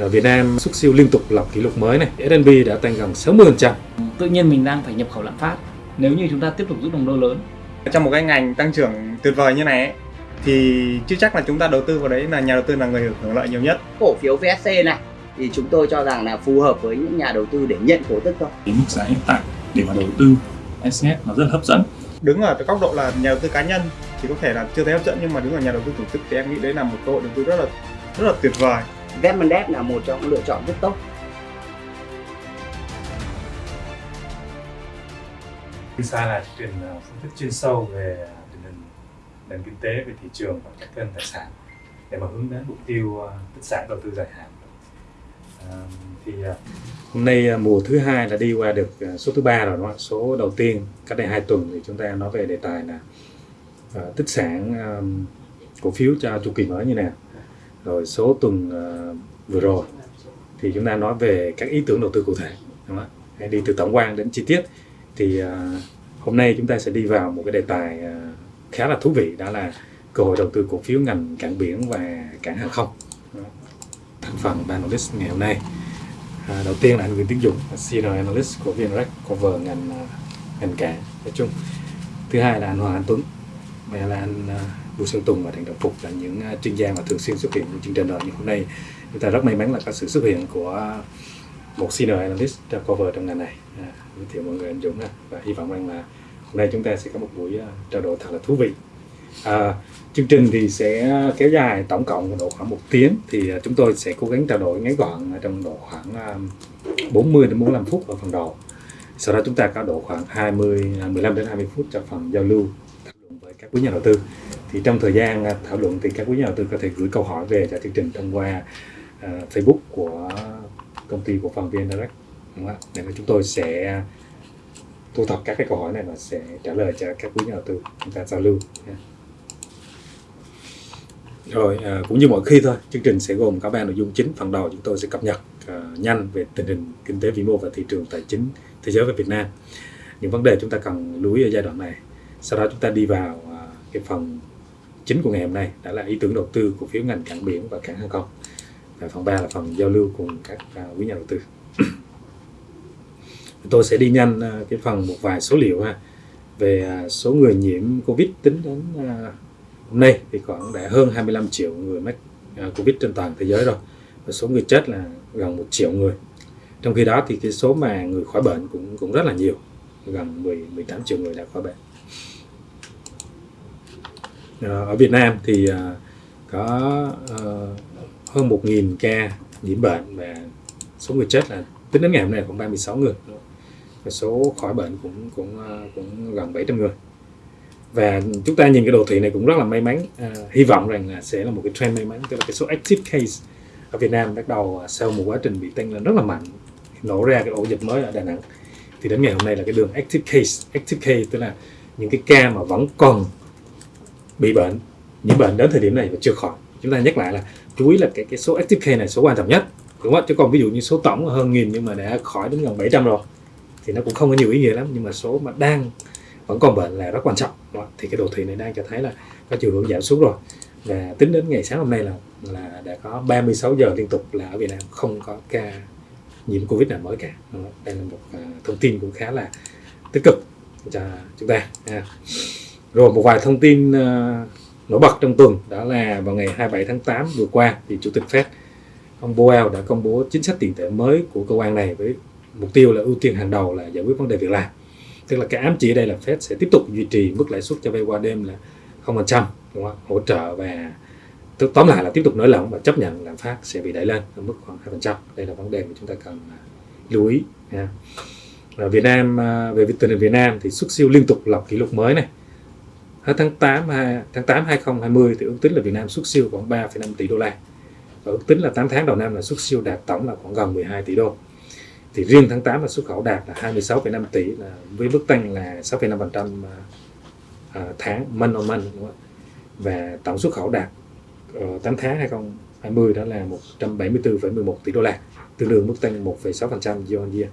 Ở Việt Nam xuất siêu liên tục lập kỷ lục mới này, S&P đã tăng gần 60%. Tự nhiên mình đang phải nhập khẩu lạm phát nếu như chúng ta tiếp tục giữ đồng đô lớn. Trong một cái ngành tăng trưởng tuyệt vời như này ấy, thì chưa chắc là chúng ta đầu tư vào đấy là nhà đầu tư là người hưởng lợi nhiều nhất. Cổ phiếu VSC này thì chúng tôi cho rằng là phù hợp với những nhà đầu tư để nhận cổ tức thôi. Cái mức giá hiện tại để mà đầu tư SCS nó rất là hấp dẫn. Đứng ở cái góc độ là nhà đầu tư cá nhân thì có thể là chưa thấy hấp dẫn nhưng mà đứng ở nhà đầu tư tổ chức thì em nghĩ đấy là một cơ hội đầu tư rất là rất là tuyệt vời. Vemmendep là một trong những lựa chọn rất tốt. Sa là chương trình à, phân tích chuyên sâu về à, tình hình nền kinh tế, về thị trường và các kênh tài sản để mà hướng đến mục tiêu à, tích sản đầu tư dài hạn. À, thì hôm nay mùa thứ hai là đi qua được số thứ ba rồi đúng không? Số đầu tiên cách đây hai tuần thì chúng ta nói về đề tài là uh, tích sản um, cổ phiếu cho chu kỳ mới như nào. Rồi số tuần uh, vừa rồi thì chúng ta nói về các ý tưởng đầu tư cụ thể đúng không? Hãy đi từ tổng quan đến chi tiết. Thì uh, hôm nay chúng ta sẽ đi vào một cái đề tài uh, khá là thú vị đó là cơ hội đầu tư cổ phiếu ngành cảng biển và cảng hàng không. Thành phần analyst ngày hôm nay. À, đầu tiên là anh Nguyễn Tiến Dũng senior analyst của VNREX cover ngành uh, ngành cảng. Nói chung thứ hai là anh Hoàng Anh Tuấn và là anh uh, Vũ Sơn Tùng và Thành Đồng Phục là những à, chuyên gia mà thường xuyên xuất hiện trong chương trình rồi nhưng hôm nay. Chúng ta rất may mắn là có sự xuất hiện của một senior analyst cover trong ngành này. À, giới thiệu mọi người anh Dũng và hy vọng rằng là hôm nay chúng ta sẽ có một buổi à, trao đổi thật là thú vị. À, chương trình thì sẽ kéo dài tổng cộng độ khoảng một tiếng thì à, chúng tôi sẽ cố gắng trao đổi ngắn gọn trong độ khoảng 40 đến 45 phút ở phần đầu. Sau đó chúng ta có độ khoảng 20 15 đến 20 phút cho phần giao lưu thảo luận với các quý nhà đầu tư thì trong thời gian à, thảo luận thì các quý nhà đầu tư có thể gửi câu hỏi về cho chương trình thông qua uh, Facebook của công ty của phần VN Direct đúng không? để chúng tôi sẽ thu thập các cái câu hỏi này và sẽ trả lời cho các quý nhà đầu tư chúng ta giao lưu yeah. Rồi, à, cũng như mọi khi thôi, chương trình sẽ gồm có ba nội dung chính. Phần đầu chúng tôi sẽ cập nhật à, nhanh về tình hình kinh tế vĩ mô và thị trường tài chính thế giới và Việt Nam. Những vấn đề chúng ta cần lưu ý ở giai đoạn này. Sau đó chúng ta đi vào à, cái phần chính của ngày hôm nay, đã là ý tưởng đầu tư cổ phiếu ngành cảng biển và cảng hàng không. Và phần 3 là phần giao lưu cùng các à, quý nhà đầu tư. tôi sẽ đi nhanh à, cái phần một vài số liệu ha về à, số người nhiễm Covid tính đến hôm nay thì khoảng đã hơn 25 triệu người mắc Covid trên toàn thế giới rồi và số người chết là gần một triệu người trong khi đó thì cái số mà người khỏi bệnh cũng cũng rất là nhiều gần 10 18 triệu người đã khỏi bệnh Ờ, ở Việt Nam thì ờ, có ờ, hơn 1.000 ca nhiễm bệnh và số người chết là tính đến ngày hôm nay khoảng 36 người. Và số khỏi bệnh cũng cũng cũng gần 700 người. Và chúng ta nhìn cái đồ thị này cũng rất là may mắn. À, hy vọng rằng là sẽ là một cái trend may mắn tức là cái số active case ở Việt Nam bắt đầu sau một quá trình bị tăng lên rất là mạnh nổ ra cái ổ dịch mới ở Đà Nẵng. Thì đến ngày hôm nay là cái đường active case active case tức là những cái ca mà vẫn còn bị bệnh, những bệnh đến thời điểm này và chưa khỏi chúng ta nhắc lại là chú ý là cái cái số active case này số quan trọng nhất, đúng không chứ còn ví dụ như số tổng hơn nghìn nhưng mà đã khỏi đến gần 700 rồi, thì nó cũng không có nhiều ý nghĩa lắm, nhưng mà số mà đang vẫn còn bệnh là rất quan trọng đó. thì cái đồ thị này đang cho thấy là có chiều hướng giảm xuống rồi và tính đến ngày sáng hôm nay là là đã có 36 giờ liên tục là ở Việt Nam không có ca nhiễm Covid nào mới cả đây là một à, thông tin cũng khá là tích cực cho chúng ta rồi, một vài thông tin ờ, nổi bật trong tuần đó là vào ngày 27 tháng 8 vừa qua thì chủ tịch Fed, ông Powell đã công bố chính sách tiền tệ mới của cơ quan này với mục tiêu là ưu tiên hàng đầu là giải quyết vấn đề việc làm. Tức là cái ám chỉ đây là Fed sẽ tiếp tục duy trì mức lãi suất cho vay qua đêm là không phần trăm, đúng không? Hỗ trợ và tóm lại là tiếp tục nới lỏng và chấp nhận lạm phát sẽ bị đẩy lên ở mức khoảng hai phần trăm. Đây là vấn đề mà chúng ta cần à, lưu ý. Ở Việt Nam à, về tình hình Việt Nam thì xuất siêu liên tục lập kỷ lục mới này hết tháng 8 tháng 8 2020 thì ước tính là Việt Nam xuất siêu khoảng 3,5 tỷ đô la. Và ước tính là 8 tháng đầu năm là xuất siêu đạt tổng là khoảng gần 12 tỷ đô. Thì riêng tháng 8 là xuất khẩu đạt là 26,5 tỷ là với mức tăng là 6,5% à, tháng month on month đúng không? và tổng xuất khẩu đạt ờ, 8 tháng 2020 đó là 174,11 tỷ đô la tương đương mức tăng 1,6% year on year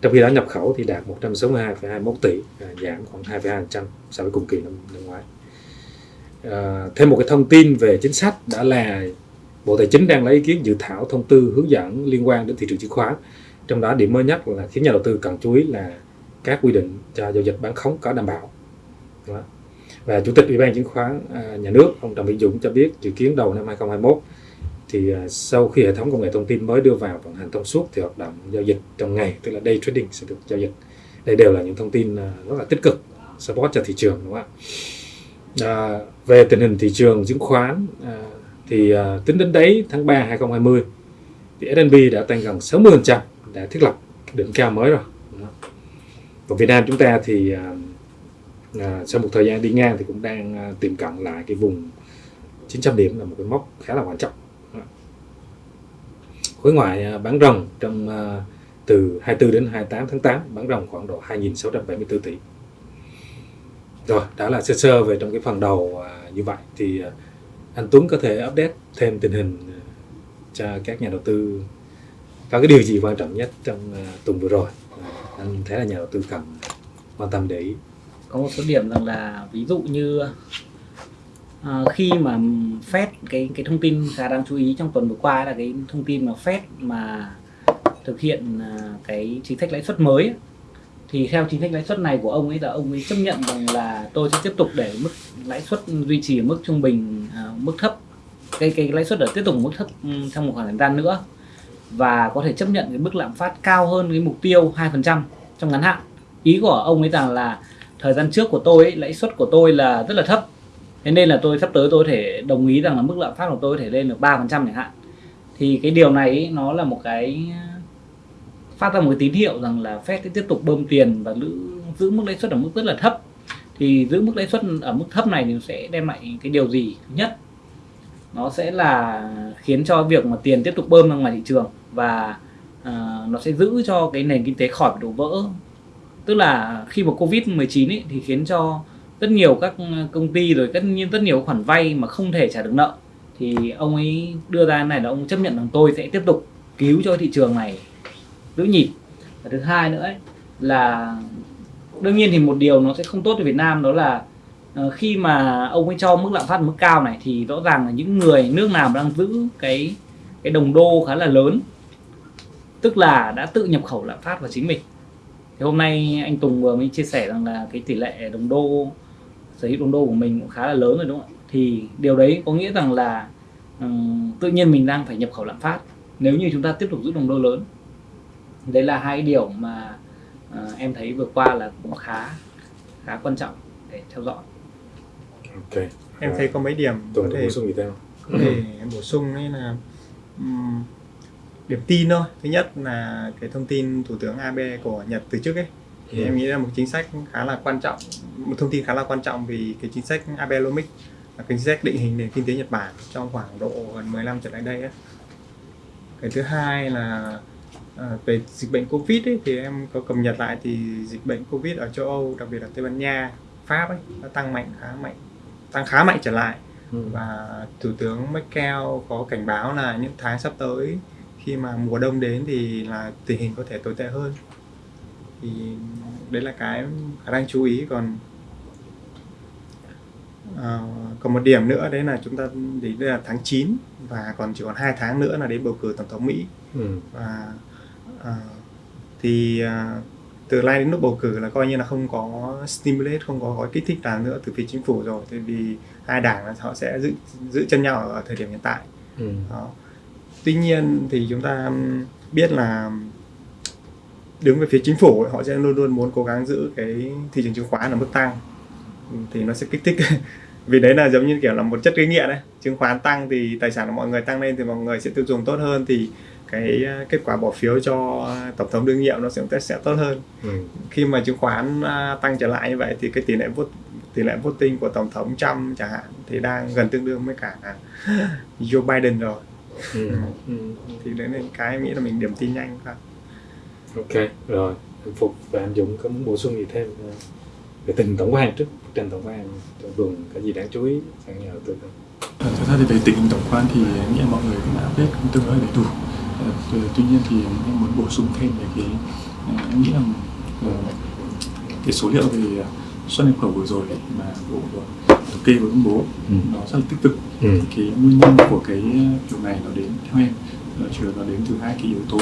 trong khi đó nhập khẩu thì đạt 162,21 tỷ à, giảm khoảng 2,2% so với cùng kỳ năm, năm ngoái à, thêm một cái thông tin về chính sách đã là Bộ Tài chính đang lấy ý kiến dự thảo thông tư hướng dẫn liên quan đến thị trường chứng khoán. Trong đó điểm mới nhất là khiến nhà đầu tư cần chú ý là các quy định cho giao dịch bán khống có đảm bảo. Đó. Và Chủ tịch Ủy ban chứng khoán à, nhà nước ông Trần Vĩnh Dũng cho biết dự kiến đầu năm 2021 thì à, sau khi hệ thống công nghệ thông tin mới đưa vào vận hành thông suốt thì hoạt động giao dịch trong ngày tức là day trading sẽ được giao dịch. Đây đều là những thông tin à, rất là tích cực support cho thị trường đúng không ạ? À, về tình hình thị trường chứng khoán à, thì à, tính đến đấy tháng 3 2020 thì S&P đã tăng gần 60% đã thiết lập đỉnh cao mới rồi. và Còn Việt Nam chúng ta thì à, à, sau một thời gian đi ngang thì cũng đang à, tiệm cận lại cái vùng 900 điểm là một cái mốc khá là quan trọng. Khối ngoại à, bán ròng trong à, từ 24 đến 28 tháng 8 bán ròng khoảng độ 2.674 tỷ. Rồi, đó là sơ sơ về trong cái phần đầu à, như vậy thì anh Tuấn có thể update thêm tình hình cho các nhà đầu tư. Có cái điều gì quan trọng nhất trong tuần vừa rồi? Anh thấy là nhà đầu tư cần quan tâm để ý. Có một số điểm rằng là ví dụ như à, khi mà Fed cái cái thông tin khá đáng chú ý trong tuần vừa qua là cái thông tin mà Fed mà thực hiện ờ, cái chính sách lãi suất mới thì theo chính sách lãi suất này của ông ấy là ông ấy chấp nhận rằng là tôi sẽ tiếp tục để mức lãi suất duy trì ở mức trung bình à, mức thấp. Cái cái lãi suất ở tiếp tục mức thấp ừ, trong một khoảng thời gian nữa. Và có thể chấp nhận cái mức lạm phát cao hơn cái mục tiêu 2% trong ngắn hạn. Ý của ông ấy rằng là thời gian trước của tôi ấy, lãi suất của tôi là rất là thấp thế nên là tôi sắp tới tôi có thể đồng ý rằng là mức lạm phát của tôi có thể lên được 3% chẳng hạn. Thì cái điều này ý, nó là một cái ờ, phát ra một cái tín hiệu rằng là Fed sẽ tiếp tục bơm tiền và giữ, giữ mức lãi suất ở mức rất là thấp. Thì giữ mức lãi suất ở mức thấp này thì sẽ đem lại cái điều gì? Thứ nhất nó sẽ là khiến cho việc mà tiền tiếp tục bơm ra ngoài thị trường và uh, nó sẽ giữ cho cái nền kinh tế khỏi bị đổ vỡ. Tức là khi mà covid 19 ấy, thì khiến cho rất nhiều các ừ, công ty rồi tất nhiên rất nhiều khoản vay mà không thể trả được nợ. Thì ông ấy đưa ra này là ông chấp nhận rằng tôi sẽ tiếp tục cứu cho thị trường này giữ nhịp. Và thứ hai nữa ấy, là đương nhiên thì một điều nó sẽ không tốt cho Việt Nam đó là ờ, khi mà ông ấy cho mức lạm phát mức cao này thì rõ ràng là những người nước nào đang giữ cái cái đồng đô khá là lớn tức là đã tự nhập khẩu lạm phát vào chính mình. Thì hôm nay anh Tùng vừa mới chia sẻ rằng là cái tỷ lệ đồng đô sở hữu đồng đô của mình cũng khá là lớn rồi đúng không ạ? Thì điều đấy có nghĩa rằng là um, tự nhiên mình đang phải nhập khẩu lạm phát nếu như chúng ta tiếp tục giữ đồng đô lớn. Đấy là hai điều mà uh, em thấy vừa qua là cũng khá khá quan trọng để theo dõi. Ok. Em thấy có mấy điểm có thể bổ sung gì thêm có thể bổ sung đấy là ừm, điểm tin thôi. Thứ nhất là cái thông tin thủ tướng Abe của Nhật từ trước ấy thì Ừ. em nghĩ là một chính sách khá là quan trọng một thông tin khá là quan trọng vì cái chính sách Abenomics là chính sách định hình nền kinh tế Nhật Bản trong khoảng độ gần 10 năm trở lại đây ấy. cái thứ hai là à, về dịch bệnh Covid ấy, thì em có cập nhật lại thì dịch bệnh Covid ở châu Âu đặc biệt là Tây Ban Nha Pháp ấy nó tăng mạnh khá mạnh tăng khá mạnh trở lại Ừ. và thủ tướng Merkel có cảnh báo là những tháng sắp tới khi mà mùa đông đến thì là tình hình có thể tồi tệ hơn thì đấy là cái khả năng chú ý còn ờ, còn một điểm nữa đấy là chúng ta đến đây là tháng 9 và còn chỉ còn hai tháng nữa là đến bầu cử tổng thống Mỹ Ừ. và ờ, thì ờ, từ nay đến lúc bầu cử là coi như là không có stimulate không có gói kích thích nào nữa từ phía chính phủ rồi tại vì hai đảng là họ sẽ giữ giữ chân nhau ở thời điểm hiện tại Ừ. đó. tuy nhiên thì chúng ta biết là đứng về phía chính phủ ấy, họ sẽ luôn luôn muốn cố gắng giữ cái thị trường chứng khoán ở mức tăng thì nó sẽ kích thích vì đấy là giống như kiểu là một chất gây nghiện đấy chứng khoán tăng thì tài sản của mọi người tăng lên thì mọi người sẽ tiêu dùng tốt hơn thì cái uh, kết quả bỏ phiếu cho tổng thống đương nhiệm nó sẽ sẽ tốt hơn Ừ. khi mà chứng khoán uh, tăng trở lại như vậy thì cái tỷ lệ vote tỷ lệ voting của tổng thống Trump chẳng hạn thì đang gần tương đương với cả Joe Biden rồi Ừ. Ừ. thì đấy là cái nghĩ là mình điểm tin nhanh thôi ok rồi anh Phục và anh Dũng có muốn bổ sung gì thêm ờ, về tình tổng quan trước bức tranh tổng quan trong tuần có gì đáng chú ý nhà đầu tư không Ờ, Thật ra thì về tình tổng quan thì em nghĩ mọi người cũng đã update cũng tương đối đầy đủ. Tu- Tuy nhiên thì em muốn bổ sung thêm về cái em nghĩ là cái số liệu về xuất nhập khẩu vừa rồi mà bộ thống kê vừa công bố Ừ. nó rất là tích cực ừ. cái nguyên nhân của cái điều này nó đến theo em chủ yếu nó đến từ hai cái yếu tố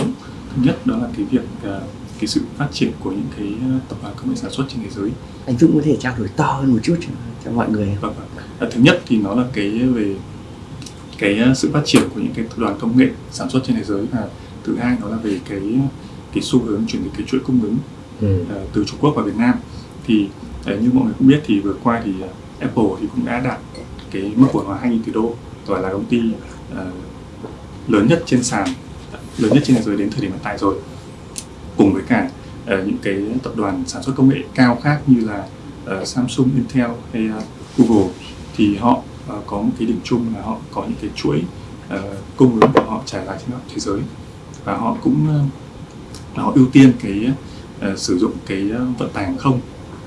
nhất đó là cái việc ờ, cái sự phát triển của những cái ờ, tập đoàn công nghệ sản xuất trên thế giới anh Dũng có thể trao đổi to hơn một chút cho, cho mọi người? Vâng, vâng. À, thứ nhất thì nó là cái về cái sự phát triển của những cái tập đoàn công nghệ sản xuất trên thế giới và thứ hai nó là về cái cái xu hướng chuyển dịch cái chuỗi cung ứng Ừ. từ Trung Quốc vào Việt Nam thì như mọi người cũng biết thì vừa qua thì Apple thì cũng đã đạt cái mức cổ hóa 2.000 tỷ đô và là công ty uh, lớn nhất trên sàn lớn nhất trên thế giới đến thời điểm hiện tại rồi. Cùng với cả uh, những cái tập đoàn sản xuất công nghệ cao khác như là uh, Samsung, Intel hay uh, Google thì họ uh, có một cái điểm chung là họ có những cái chuỗi uh, cung ứng của họ trải dài trên thế giới. Và họ cũng uh, họ ưu tiên cái uh, sử dụng cái uh, vận tải hàng không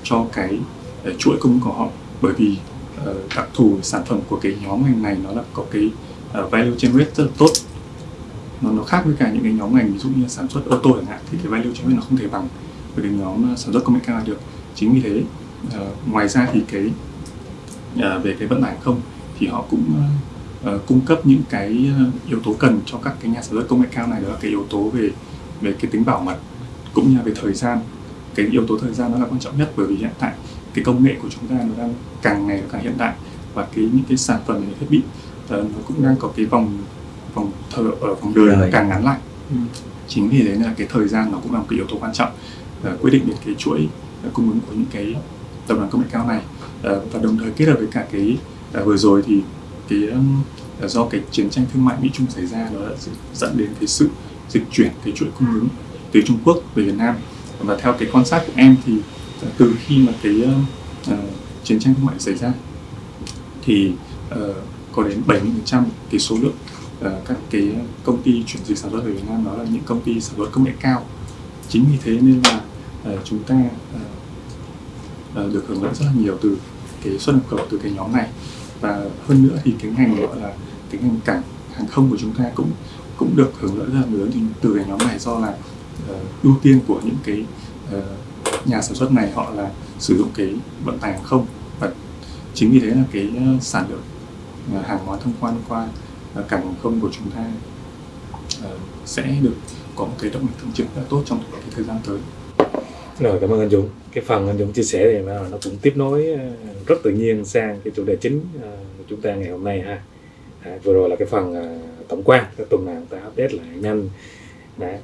cho cái uh, chuỗi cung ứng của họ. Bởi vì uh, đặc thù sản phẩm của cái nhóm ngành này nó là có cái uh, value generate rất là tốt nó nó khác với cả những cái nhóm ngành ví dụ như sản xuất ô tô chẳng hạn thì cái value generate nó không thể bằng với cái nhóm à, sản xuất công nghệ cao được. Chính vì thế uh, ngoài ra thì cái uh, về cái vận tải không thì họ cũng uh, cung cấp những cái yếu tố cần cho các cái nhà sản xuất công nghệ cao này đó là cái yếu tố về về cái tính bảo mật cũng như là về thời gian. Cái yếu tố thời gian nó là quan trọng nhất bởi vì hiện tại cái công nghệ của chúng ta nó đang càng ngày càng hiện đại và cái những cái sản phẩm những thiết bị uh, nó cũng đang có cái vòng vòng thờ ở vòng đời nó càng ngắn lại. Chính vì thế là cái thời gian nó cũng là một cái yếu tố quan trọng uh, quyết định đến cái chuỗi uh, cung ứng của những cái tập đoàn công nghệ cao này. Uh, và đồng thời kết hợp với cả cái uh, vừa rồi thì cái um, uh, do cái chiến tranh thương mại Mỹ Trung xảy ra nó đã dẫn đến cái sự dịch chuyển cái chuỗi cung ứng từ Trung Quốc về Việt Nam. Và theo cái quan sát của em thì uh, từ khi mà cái uh, uh, chiến tranh thương mại xảy ra thì uh, có đến 70% cái số lượng Ờ, các cái công ty chuyển dịch sản xuất về Việt Nam đó là những công ty sản xuất công nghệ cao. Chính vì thế nên là ờ, chúng ta ờ, được hưởng lợi rất là nhiều từ cái xuất nhập khẩu từ cái nhóm này. Và hơn nữa thì cái ngành gọi là cái ngành cảng hàng không của chúng ta cũng cũng được hưởng lợi rất là lớn từ cái nhóm này do là uh, ưu tiên của những cái uh, nhà sản xuất này họ là sử dụng cái vận tải hàng không. Và chính vì thế là cái uh, sản lượng uh, hàng hóa thông quan qua uh, Ờ, cảng hàng không của chúng ta uh, sẽ được có một cái động lực tăng trưởng là tốt trong cái thời gian tới Rồi cảm ơn anh Dũng. Cái phần anh Dũng chia sẻ thì nó nó cũng tiếp nối ờ, rất tự nhiên sang cái chủ đề chính của chúng ta ngày hôm nay ha. À, vừa rồi là cái phần tổng quan, cái tuần nào chúng ta update lại nhanh đã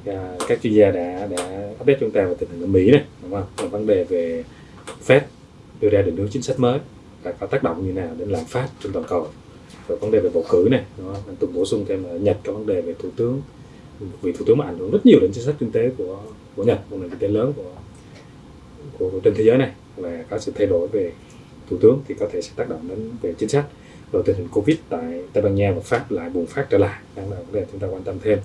các chuyên gia đã đã update chúng ta về tình hình ở Mỹ này, đúng không? Và vấn đề về Fed đưa ra định hướng chính sách mới và có tác động như nào đến lạm phát trên toàn cầu. Rồi vấn đề về bầu cử này, đó. Anh Tùng bổ sung thêm ở Nhật có vấn đề về thủ tướng. Vì thủ tướng mà ảnh hưởng rất nhiều đến chính sách kinh tế của của Nhật, một nền kinh tế lớn của của, của trên thế giới này. Và có sự thay đổi về thủ tướng thì có thể sẽ tác động đến về chính sách. Rồi tình hình covid tại tây ban nha và pháp lại bùng phát trở lại. Đang là vấn đề chúng ta quan tâm thêm.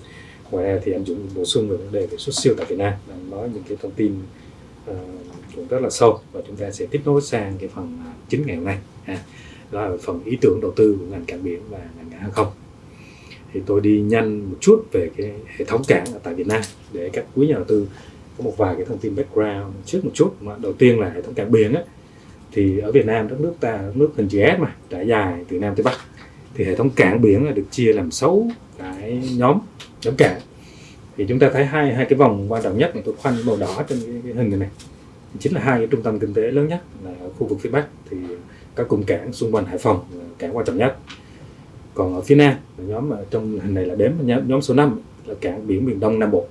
Ngoài ra thì anh dũng bổ sung về vấn đề về xuất siêu tại việt nam đang nói những cái thông tin uh, cũng rất là sâu. Và chúng ta sẽ tiếp nối sang cái phần ờ, chính ngày hôm nay ha đó là phần ý tưởng đầu tư của ngành cảng biển và ngành cảng hàng không. Thì tôi đi nhanh một chút về cái hệ thống cảng ở tại Việt Nam để các quý nhà đầu tư có một vài cái thông tin background trước một chút. Mà đầu tiên là hệ thống cảng biển á thì ở Việt Nam đất nước ta đất nước hình chữ S mà trải dài từ Nam tới Bắc. Thì hệ thống cảng biển là được chia làm 6 cái nhóm nhóm cảng. Thì chúng ta thấy hai hai cái vòng quan trọng nhất mà tôi khoanh màu đỏ trên cái, cái hình này, này. Chính là hai cái trung tâm kinh tế lớn nhất là ở khu vực phía Bắc. Thì các cụm cảng xung quanh Hải Phòng là cảng quan trọng nhất. Còn ở phía Nam là nhóm mà trong hình này là đếm nhóm, nhóm số 5 là cảng biển miền Đông Nam Bộ.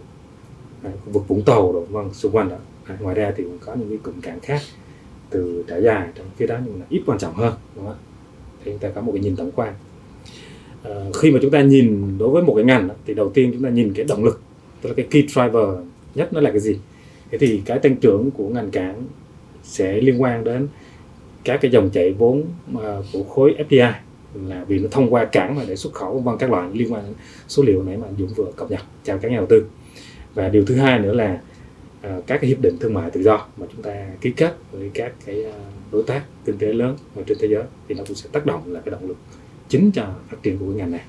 À, khu vực Vũng Tàu rồi vâng xung quanh đó. À, ngoài ra thì còn có những cái cụm cảng khác từ trải dài trong phía đó nhưng mà ít quan trọng hơn đúng không? thì chúng ta có một cái nhìn tổng quan. À, khi mà chúng ta nhìn đối với một cái ngành đó, thì đầu tiên chúng ta nhìn cái động lực tức là cái key driver nhất nó là cái gì? Thế thì cái tăng trưởng của ngành cảng sẽ liên quan đến các cái dòng chảy vốn ờ, của khối FDI là vì nó thông qua cảng mà để xuất khẩu vân các loại liên quan số liệu nãy mà anh Dũng vừa cập nhật. Chào các nhà đầu tư. Và điều thứ hai nữa là ờ, các cái hiệp định thương mại tự do mà chúng ta ký kết với các cái ờ, đối tác kinh tế lớn ở trên thế giới thì nó cũng sẽ tác động là cái động lực chính cho phát triển của cái ngành này.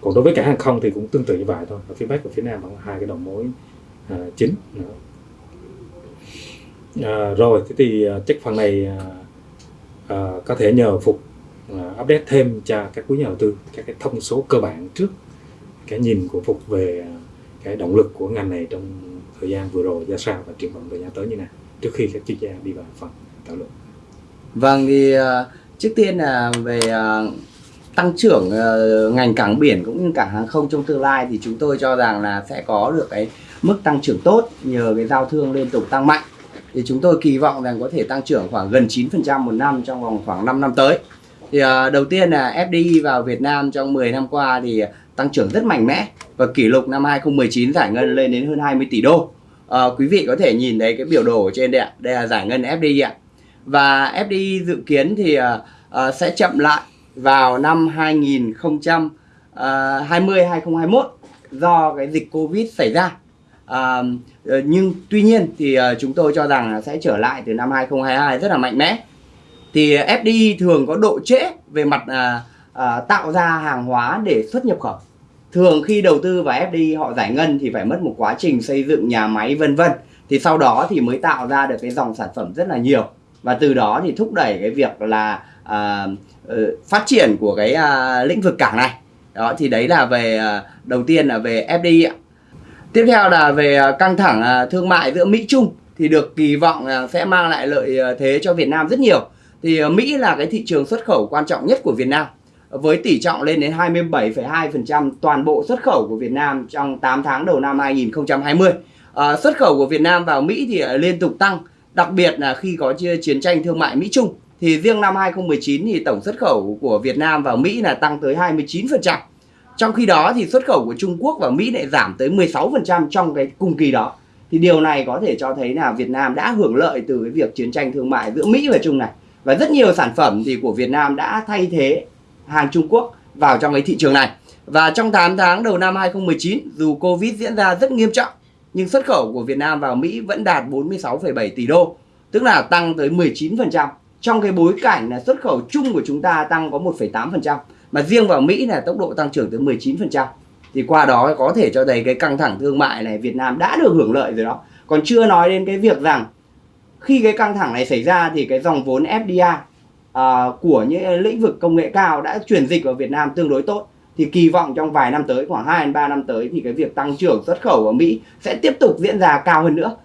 Còn đối với cả hàng không thì cũng tương tự như vậy thôi. Ở phía bắc và phía nam vẫn là hai cái đầu mối chính. Nữa. À, rồi thế thì à, chắc phần này à, à, có thể nhờ phục à, update thêm cho các quý nhà đầu tư các cái thông số cơ bản trước cái nhìn của phục về à, cái động lực của ngành này trong thời gian vừa rồi ra sao và triển vọng thời gian tới như nào trước khi các chuyên gia đi vào phần thảo luận Vâng thì à, trước tiên là về tăng trưởng ngành cảng biển cũng như cảng hàng không trong tương lai thì chúng tôi cho rằng là sẽ có được cái mức tăng trưởng tốt nhờ cái giao thương liên tục tăng mạnh. Thì chúng tôi kỳ vọng rằng có thể tăng trưởng khoảng gần 9% một năm trong vòng khoảng 5 năm tới. Thì uh, đầu tiên là FDI vào Việt Nam trong 10 năm qua thì tăng trưởng rất mạnh mẽ và kỷ lục năm 2019 giải ngân lên đến hơn 20 tỷ đô. Ờ, quý vị có thể nhìn thấy cái biểu đồ ở trên đây ạ. Đây là giải ngân FDI ạ và FDI dự kiến thì ờ, sẽ chậm lại vào năm 2020 2021 do cái dịch Covid xảy ra. À, nhưng tuy nhiên thì ờ, chúng tôi cho rằng sẽ trở lại từ năm 2022 rất là mạnh mẽ. Thì FDI thường có độ trễ về mặt à, à, tạo ra hàng hóa để xuất nhập khẩu. Thường khi đầu tư vào FDI họ giải ngân thì phải mất một quá trình xây dựng nhà máy vân vân. Thì sau đó thì mới tạo ra được cái dòng sản phẩm rất là nhiều và từ đó thì thúc đẩy cái việc là à, phát triển của cái à, lĩnh vực cảng này đó thì đấy là về à, đầu tiên là về FDI ạ tiếp theo là về à, căng thẳng à, thương mại giữa Mỹ Trung thì được kỳ vọng sẽ mang lại lợi à, thế cho Việt Nam rất nhiều. Thì Mỹ là cái thị trường xuất khẩu quan trọng nhất của Việt Nam với tỷ trọng lên đến 27,2% toàn bộ xuất khẩu của Việt Nam trong 8 tháng đầu năm 2020 à, xuất khẩu của Việt Nam vào Mỹ thì liên tục tăng Đặc biệt là khi có chiến tranh thương mại Mỹ Trung. Thì riêng năm 2019 thì tổng xuất khẩu của Việt Nam vào Mỹ là tăng tới 29%. Trong khi đó thì xuất khẩu của Trung Quốc và Mỹ lại giảm tới 16% trong cái cùng kỳ đó. Thì điều này có thể cho thấy là Việt Nam đã hưởng lợi từ cái việc chiến tranh thương mại giữa Mỹ và Trung này. Và rất nhiều sản phẩm thì của Việt Nam đã thay thế hàng Trung Quốc vào trong cái thị trường này. Và trong 8 tháng đầu năm 2019 dù Covid diễn ra rất nghiêm trọng nhưng xuất khẩu của Việt Nam vào Mỹ vẫn đạt 46,7 tỷ đô, tức là tăng tới 19%. Trong cái bối cảnh là xuất khẩu chung của chúng ta tăng có 1,8%, mà riêng vào Mỹ là tốc độ tăng trưởng tới 19%. Thì qua đó có thể cho thấy cái căng thẳng thương mại này Việt Nam đã được hưởng lợi rồi đó. Còn chưa nói đến cái việc rằng khi cái căng thẳng này xảy ra thì cái dòng vốn FDI uh, à, của những lĩnh vực công nghệ cao đã chuyển dịch vào Việt Nam tương đối tốt thì kỳ vọng trong vài năm tới khoảng 2 đến 3 năm tới thì cái việc tăng trưởng xuất khẩu ở Mỹ sẽ tiếp tục diễn ra cao hơn nữa.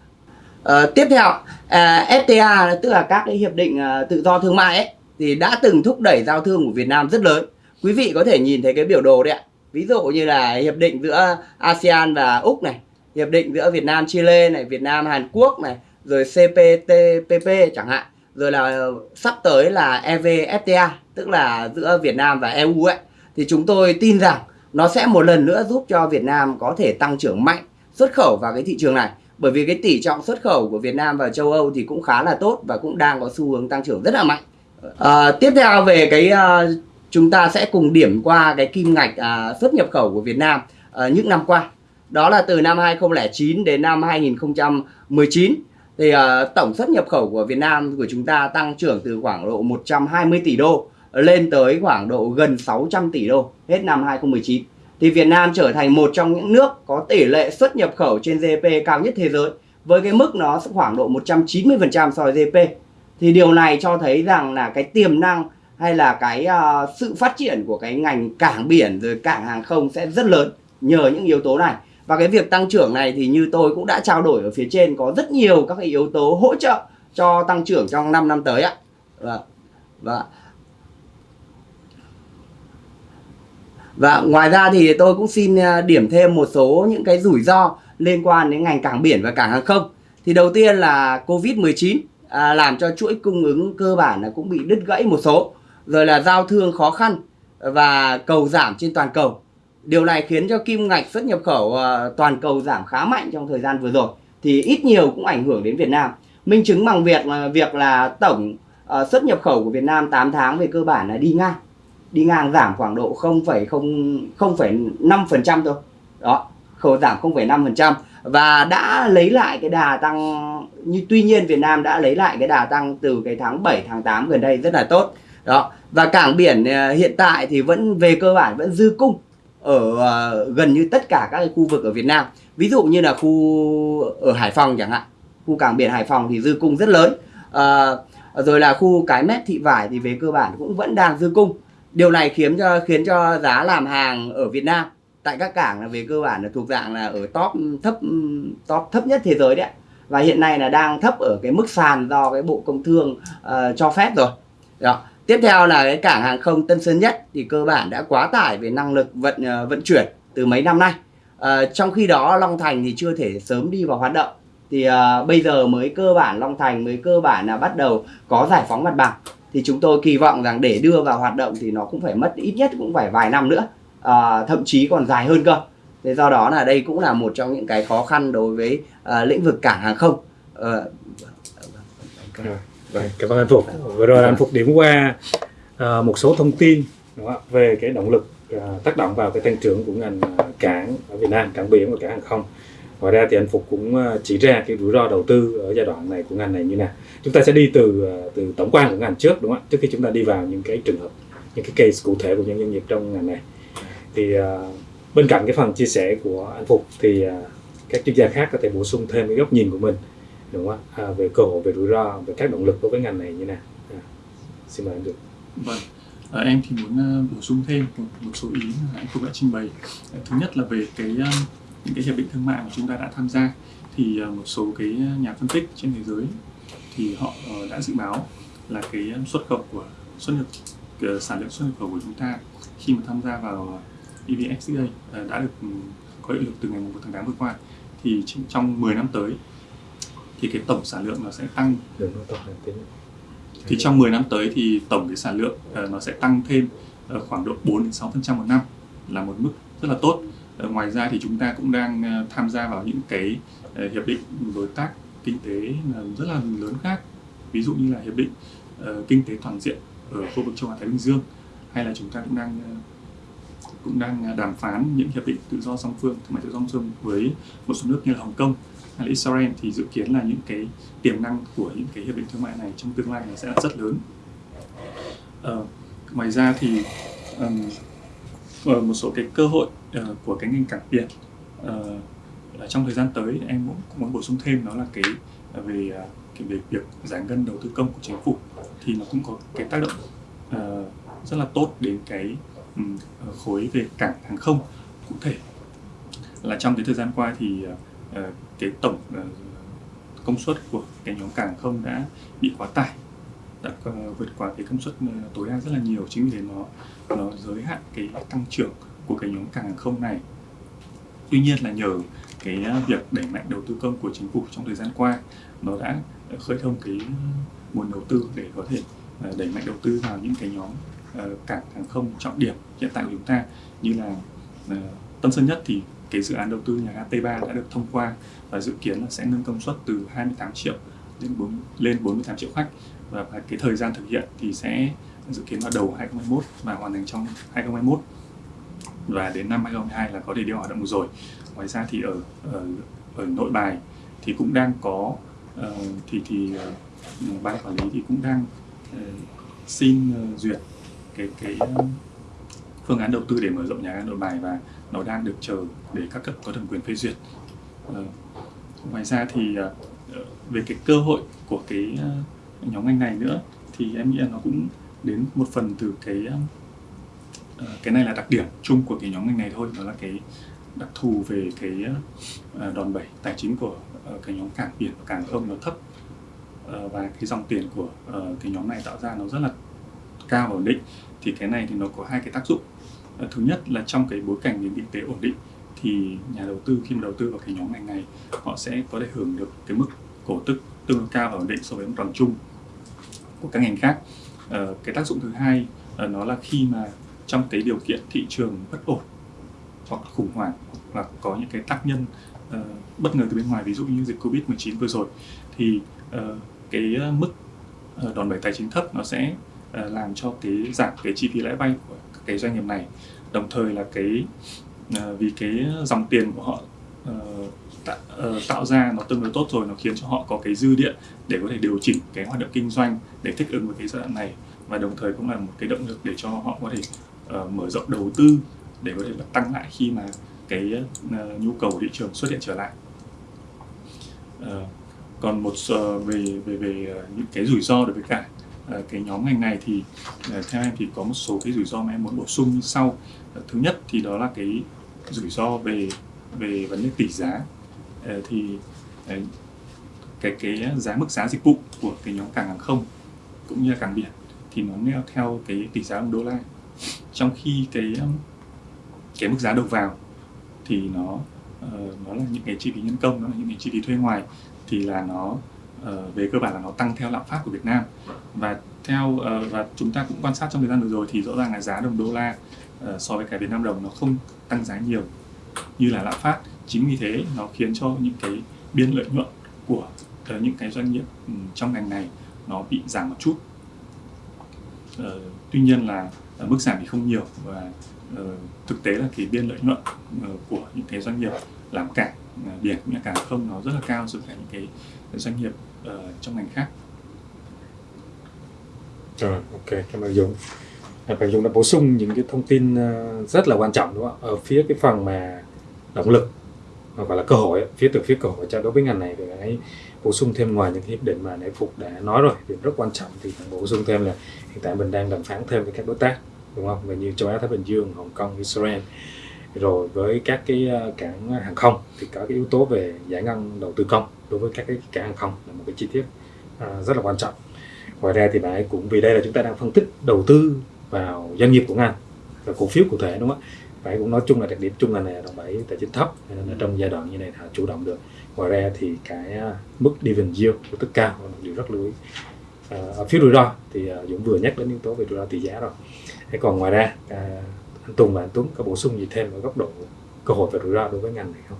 Uh, tiếp theo à, uh, FTA tức là các cái hiệp định uh, tự do thương mại ấy thì đã từng thúc đẩy giao thương của Việt Nam rất lớn. Quý vị có thể nhìn thấy cái biểu đồ đấy ạ. Ví dụ như là hiệp định giữa ASEAN và Úc này, hiệp định giữa Việt Nam Chile này, Việt Nam Hàn Quốc này, rồi CPTPP chẳng hạn, rồi là sắp tới là EVFTA tức là giữa Việt Nam và EU ấy thì chúng tôi tin rằng nó sẽ một lần nữa giúp cho Việt Nam có thể tăng trưởng mạnh xuất khẩu vào cái thị trường này bởi vì cái tỷ trọng xuất khẩu của Việt Nam vào châu Âu thì cũng khá là tốt và cũng đang có xu hướng tăng trưởng rất là mạnh. À, tiếp theo về cái uh, chúng ta sẽ cùng điểm qua cái kim ngạch à, xuất nhập khẩu của Việt Nam à, những năm qua. Đó là từ năm 2009 đến năm 2019 thì à, tổng xuất nhập khẩu của Việt Nam của chúng ta tăng trưởng từ khoảng độ 120 tỷ đô lên tới khoảng độ gần 600 tỷ đô hết năm 2019 thì Việt Nam trở thành một trong những nước có tỷ lệ xuất nhập khẩu trên GDP cao nhất thế giới với cái mức nó khoảng độ 190% so với GDP thì điều này cho thấy rằng là cái tiềm năng hay là cái uh, sự phát triển của cái ngành cảng biển rồi cảng hàng không sẽ rất lớn nhờ những yếu tố này và cái việc tăng trưởng này thì như tôi cũng đã trao đổi ở phía trên có rất nhiều các cái yếu tố hỗ trợ cho tăng trưởng trong 5 năm tới ạ và và Và ngoài ra thì tôi cũng xin ờ, điểm thêm một số những cái rủi ro liên quan đến ngành cảng biển và cảng hàng không. Thì đầu tiên là Covid-19 à, làm cho chuỗi cung ứng cơ bản là cũng bị đứt gãy một số. Rồi là giao thương khó khăn và cầu giảm trên toàn cầu. Điều này khiến cho kim ngạch xuất nhập khẩu ờ, toàn cầu giảm khá mạnh trong thời gian vừa rồi. Thì ít nhiều cũng ảnh hưởng đến Việt Nam. Minh chứng bằng việc là việc là tổng ờ, xuất nhập khẩu của Việt Nam 8 tháng về cơ bản là đi ngang đi ngang giảm khoảng độ 0,5% thôi đó khẩu giảm 0,5% và đã lấy lại cái đà tăng như tuy nhiên Việt Nam đã lấy lại cái đà tăng từ cái tháng 7 tháng 8 gần đây rất là tốt đó. Và cảng biển à, hiện tại thì vẫn về cơ bản vẫn dư cung ở à, gần như tất cả các cái khu vực ở Việt Nam. Ví dụ như là khu ở Hải Phòng chẳng hạn. Khu cảng biển Hải Phòng thì dư cung rất lớn. À, rồi là khu cái mép thị vải thì về cơ bản cũng vẫn đang dư cung. Điều này khiến cho khiến cho giá làm hàng ở Việt Nam tại các cảng là về cơ bản là thuộc dạng là ở top thấp top thấp nhất thế giới đấy và hiện nay là đang thấp ở cái mức sàn do cái bộ công thương uh, cho phép rồi. Đó tiếp theo là cái cảng hàng không Tân Sơn Nhất thì cơ bản đã quá tải về năng lực vận ờ, vận chuyển từ mấy năm nay. À, trong khi đó Long Thành thì chưa thể sớm đi vào hoạt động. Thì à, bây giờ mới cơ bản Long Thành mới cơ bản là bắt đầu có giải phóng mặt bằng. Thì chúng tôi kỳ vọng rằng để đưa vào hoạt động thì nó cũng phải mất ít nhất cũng phải vài năm nữa. À, thậm chí còn dài hơn cơ. Thế do đó là đây cũng là một trong những cái khó khăn đối với à, lĩnh vực cảng hàng không. Uh, Vâng, cảm ơn anh Phục. Vừa rồi anh Phục điểm qua uh, một số thông tin đúng không? về cái động lực uh, tác động vào cái tăng trưởng của ngành à, cảng ở Việt Nam, cảng biển và cảng hàng không. Ngoài ra thì anh Phục cũng chỉ ra cái rủi ro đầu tư ở giai đoạn này của ngành này như nào. Chúng ta sẽ đi từ từ tổng quan của ngành trước đúng không ạ? Trước khi chúng ta đi vào những cái trường hợp, những cái case cụ thể của những doanh nghiệp trong ngành này. Thì uh, bên cạnh cái phần chia sẻ của anh Phục thì uh, các chuyên gia khác có thể bổ sung thêm cái góc nhìn của mình đúng không ạ? À, về cơ hội về rủi ro về các động lực đối với ngành này như nào? À, xin mời anh được vâng. À, em thì muốn à, bổ sung thêm một, một số ý mà anh cũng đã trình bày. À, thứ nhất là về cái à, những cái hiệp định thương mại mà chúng ta đã tham gia. Thì một số cái nhà phân tích trên thế giới thì họ ờ, đã dự báo là cái xuất khẩu của xuất nhập cái sản lượng xuất nhập khẩu của chúng ta khi mà tham gia vào EVFTA đã được ừ, có hiệu lực từ ngày 1 tháng 8 vừa qua. Thì trong 10 năm tới thì cái tổng sản lượng nó sẽ tăng. Thì trong 10 năm tới thì tổng cái sản lượng uh, nó sẽ tăng thêm uh, khoảng độ 4 đến 6 phần trăm một năm là một mức rất là tốt. Uh, ngoài ra thì chúng ta cũng đang tham gia vào những cái hiệp định đối tác kinh tế rất là lớn khác. Ví dụ như là hiệp định kinh tế toàn diện ở khu vực châu Á Thái Bình Dương hay là chúng ta cũng đang cũng đang đàm phán những hiệp định tự do song phương thương mại tự do song phương với một số nước như là Hồng Kông hay là Israel thì dự kiến là những cái tiềm năng của những cái hiệp định thương mại này trong tương lai nó sẽ là rất lớn. Uh, ngoài ra thì um, một số cái cơ hội uh, của cái ngành cảng biển uh, trong thời gian tới em cũng, cũng muốn bổ sung thêm đó là cái về uh, cái về việc giải ngân đầu tư công của chính phủ thì nó cũng có cái tác động uh, rất là tốt đến cái um, khối về cảng hàng không cụ thể là trong cái thời gian qua thì uh, Ờ, cái tổng ờ, công suất của cái nhóm cảng không đã bị quá tải, đã ờ, vượt quá cái công suất tối đa rất là nhiều. Chính vì thế nó nó giới hạn cái tăng trưởng của cái nhóm cảng hàng không này. Tuy nhiên là nhờ cái việc đẩy mạnh đầu tư công của chính phủ trong thời gian qua, nó đã khơi thông cái nguồn đầu tư để có thể đẩy mạnh đầu tư vào những cái nhóm cảng hàng không trọng điểm hiện tại của chúng ta. Như là Tân Sơn Nhất thì cái dự án đầu tư nhà ga T3 đã được thông qua và dự kiến là sẽ nâng công suất từ 28 triệu đến 4, lên 48 triệu khách và cái thời gian thực hiện thì sẽ dự kiến vào đầu 2021 và hoàn thành trong 2021 và đến năm 2022 là có thể đi hoạt động rồi. Ngoài ra thì ở ở, ở nội bài thì cũng đang có uh, thì thì uh, ban quản lý thì cũng đang uh, xin uh, duyệt cái cái uh, phương án đầu tư để mở rộng nhà ga nội bài và nó đang được chờ để các cấp có thẩm quyền phê duyệt. Ờ, ngoài ra thì ờ, về cái cơ hội của cái ờ, nhóm ngành này nữa thì em nghĩ là nó cũng đến một phần từ cái cái này là đặc điểm chung của cái nhóm ngành này thôi, đó là cái đặc thù về cái đòn bẩy tài chính của cái nhóm cảng biển và cảng không nó thấp. Và cái dòng tiền của cái nhóm này tạo ra nó rất là cao và ổn định. Thì cái này thì nó có hai cái tác dụng. Ờ, thứ nhất là trong cái bối cảnh nền kinh tế ổn định thì nhà đầu tư khi mà đầu tư vào cái nhóm ngành này họ sẽ có thể hưởng được cái mức cổ tức tương đối cao và ổn định so với mức toàn chung của các ngành khác. Ờ, cái tác dụng thứ hai ờ, nó là khi mà trong cái điều kiện thị trường bất ổn hoặc khủng hoảng hoặc có những cái tác nhân uh, bất ngờ từ bên ngoài ví dụ như dịch covid 19 vừa rồi thì uh, cái mức uh, đòn bẩy tài chính thấp nó sẽ làm cho cái giảm cái chi phí lãi vay của cái doanh nghiệp này. Đồng thời là cái ờ, vì cái dòng tiền của họ ờ, tạo, ờ, tạo ra nó tương đối tốt rồi nó khiến cho họ có cái dư địa để có thể điều chỉnh cái hoạt động kinh doanh để thích ứng với cái giai đoạn này. Và đồng thời cũng là một cái động lực để cho họ có thể uh, mở rộng đầu tư để có thể tăng lại khi mà cái uh, nhu cầu thị trường xuất hiện trở lại. Uh, còn một uh, về về về những cái rủi ro đối với cả Ờ, cái nhóm ngành này thì ờ, theo em thì có một số cái rủi ro mà em muốn bổ sung như sau ờ, thứ nhất thì đó là cái rủi ro về về vấn đề tỷ giá. Thì cái cái giá mức giá dịch vụ của cái nhóm cảng hàng không cũng như là cảng biển thì nó neo theo cái tỷ giá đô la. Trong khi cái cái mức giá đầu vào thì nó uh, nó là những cái chi phí nhân công nó là những cái chi phí thuê ngoài thì là nó uh, về cơ bản là nó tăng theo lạm phát của Việt Nam. Và theo uh, và chúng ta cũng quan sát trong thời gian vừa rồi thì rõ ràng là giá đồng đô la uh, so với cả Việt Nam đồng nó không tăng giá nhiều như là lạm phát. Chính vì thế nó khiến cho những cái biên lợi nhuận của uh, những cái doanh nghiệp um, trong ngành này nó bị giảm một chút. Uh, tuy nhiên là uh, mức giảm thì không nhiều và uh, thực tế là cái biên lợi nhuận uh, của những cái doanh nghiệp làm cảng uh, biển cũng như cảng không nó rất là cao so với những cái doanh nghiệp ở trong ngành khác. Rồi, ok, cảm ơn Dũng à, Bạn Dũng đã bổ sung những cái thông tin ờ, rất là quan trọng, đúng không ở phía cái phần mà động lực hoặc là cơ hội phía từ phía cơ hội. Cho đối với ngành này thì hãy bổ sung thêm ngoài những hiệp định mà nãy phục đã nói rồi. Thì rất quan trọng thì bổ sung thêm là hiện tại mình đang đàm phán thêm với các đối tác, đúng không? Về như châu Á, Thái Bình Dương, Hồng Kông, Israel. Rồi với các cái ờ, cảng hàng không thì có cái yếu tố về giải ngân đầu tư công đối với các cái cảng hàng không là một cái chi tiết uh, rất là quan trọng. Ngoài ra thì bạn cũng vì đây là chúng ta đang phân tích đầu tư vào doanh nghiệp của ngành và cổ phiếu cụ thể đúng không ạ? Phải cũng nói chung là đặc điểm chung là này đồng bảy tài chính thấp nên là trong giai đoạn như này họ chủ động được. Ngoài ra thì cái à, mức dividend yield của tất cao là một điều rất lưu ý. À, ở phía rủi ro thì à, Dũng vừa nhắc đến yếu tố về rủi ro tỷ giá rồi. Thế còn ngoài ra à, anh Tùng và anh Tuấn có bổ sung gì thêm ở góc độ cơ hội về rủi ro đối với ngành này không?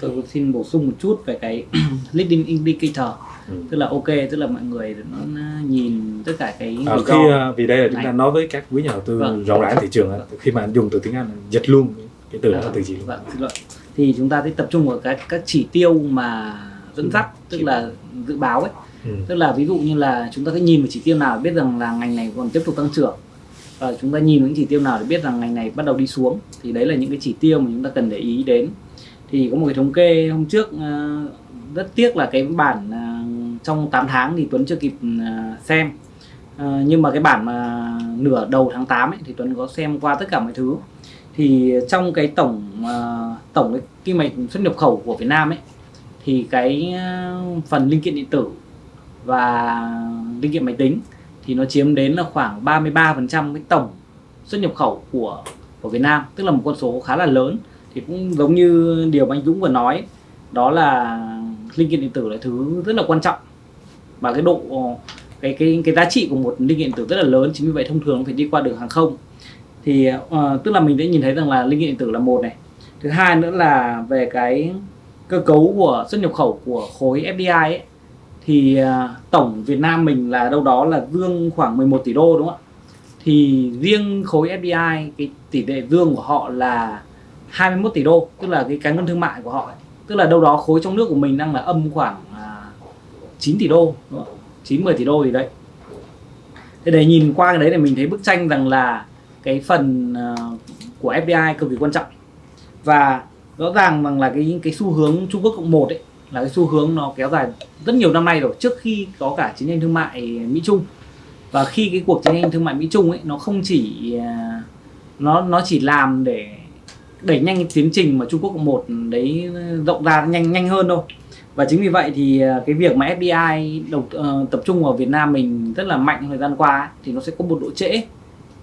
Tôi xin bổ sung một chút về cái leading indicator. Ừ. tức là ok tức là mọi người nó nhìn tất cả cái à, khi uh, vì đây là chúng ta nói với các quý nhà đầu tư vâng. rộng rãi thị trường vâng. khi mà dùng từ tiếng Anh dịch luôn cái từ đó là từ gì vâng, thì chúng ta sẽ tập trung vào các các chỉ tiêu mà dẫn dắt tức là dự báo ấy. Ừ. tức là ví dụ như là chúng ta sẽ nhìn vào chỉ tiêu nào để biết rằng là ngành này còn tiếp tục tăng trưởng. Và chúng ta nhìn những chỉ tiêu nào để biết rằng ngành này bắt đầu đi xuống. Thì đấy là những cái chỉ tiêu mà chúng ta cần để ý đến thì có một cái thống kê hôm trước ờ, rất tiếc là cái bản ờ, trong 8 tháng thì Tuấn chưa kịp ờ, xem. Nhưng mà cái bản mà nửa đầu tháng 8 ấy, thì Tuấn có xem qua tất cả mọi thứ. Thì trong cái tổng tổng cái kim ngạch xuất nhập khẩu của Việt Nam ấy thì cái phần linh kiện điện tử và linh kiện máy tính thì nó chiếm đến là khoảng 33% cái tổng xuất nhập khẩu của của Việt Nam tức là một con số khá là lớn thì cũng giống như điều mà anh Dũng vừa nói đó là linh kiện điện tử là thứ rất là quan trọng. Và cái độ cái cái cái giá trị của một linh kiện điện tử rất là lớn chính vì vậy thông thường nó phải đi qua đường hàng không. Thì uh, tức là mình đã nhìn thấy rằng là linh kiện điện tử là một này. Thứ hai nữa là về cái cơ cấu của xuất nhập khẩu của khối FDI ấy, thì uh, tổng Việt Nam mình là đâu đó là dương khoảng 11 tỷ đô đúng không ạ? Thì riêng khối FDI cái tỷ lệ dương của họ là 21 tỷ đô tức là cái cán cân thương mại của họ ấy. tức là đâu đó khối trong nước của mình đang là âm khoảng à, 9 tỷ đô đúng không? 9 10 tỷ đô gì đấy thế để nhìn qua cái đấy thì mình thấy bức tranh rằng là cái phần à, của FDI cực kỳ quan trọng và rõ ràng rằng là cái cái xu hướng Trung Quốc cộng một ấy là cái xu hướng nó kéo dài rất nhiều năm nay rồi trước khi có cả chiến tranh thương mại Mỹ Trung và khi cái cuộc chiến tranh thương mại Mỹ Trung ấy nó không chỉ à, nó nó chỉ làm để đẩy nhanh tiến trình mà Trung Quốc một đấy ờ, rộng ra nhanh nhanh hơn thôi. Và chính vì vậy thì ờ, cái việc mà FDI đầu uh, tập trung vào Việt Nam mình rất là mạnh thời gian qua ấy, thì nó sẽ có một độ trễ.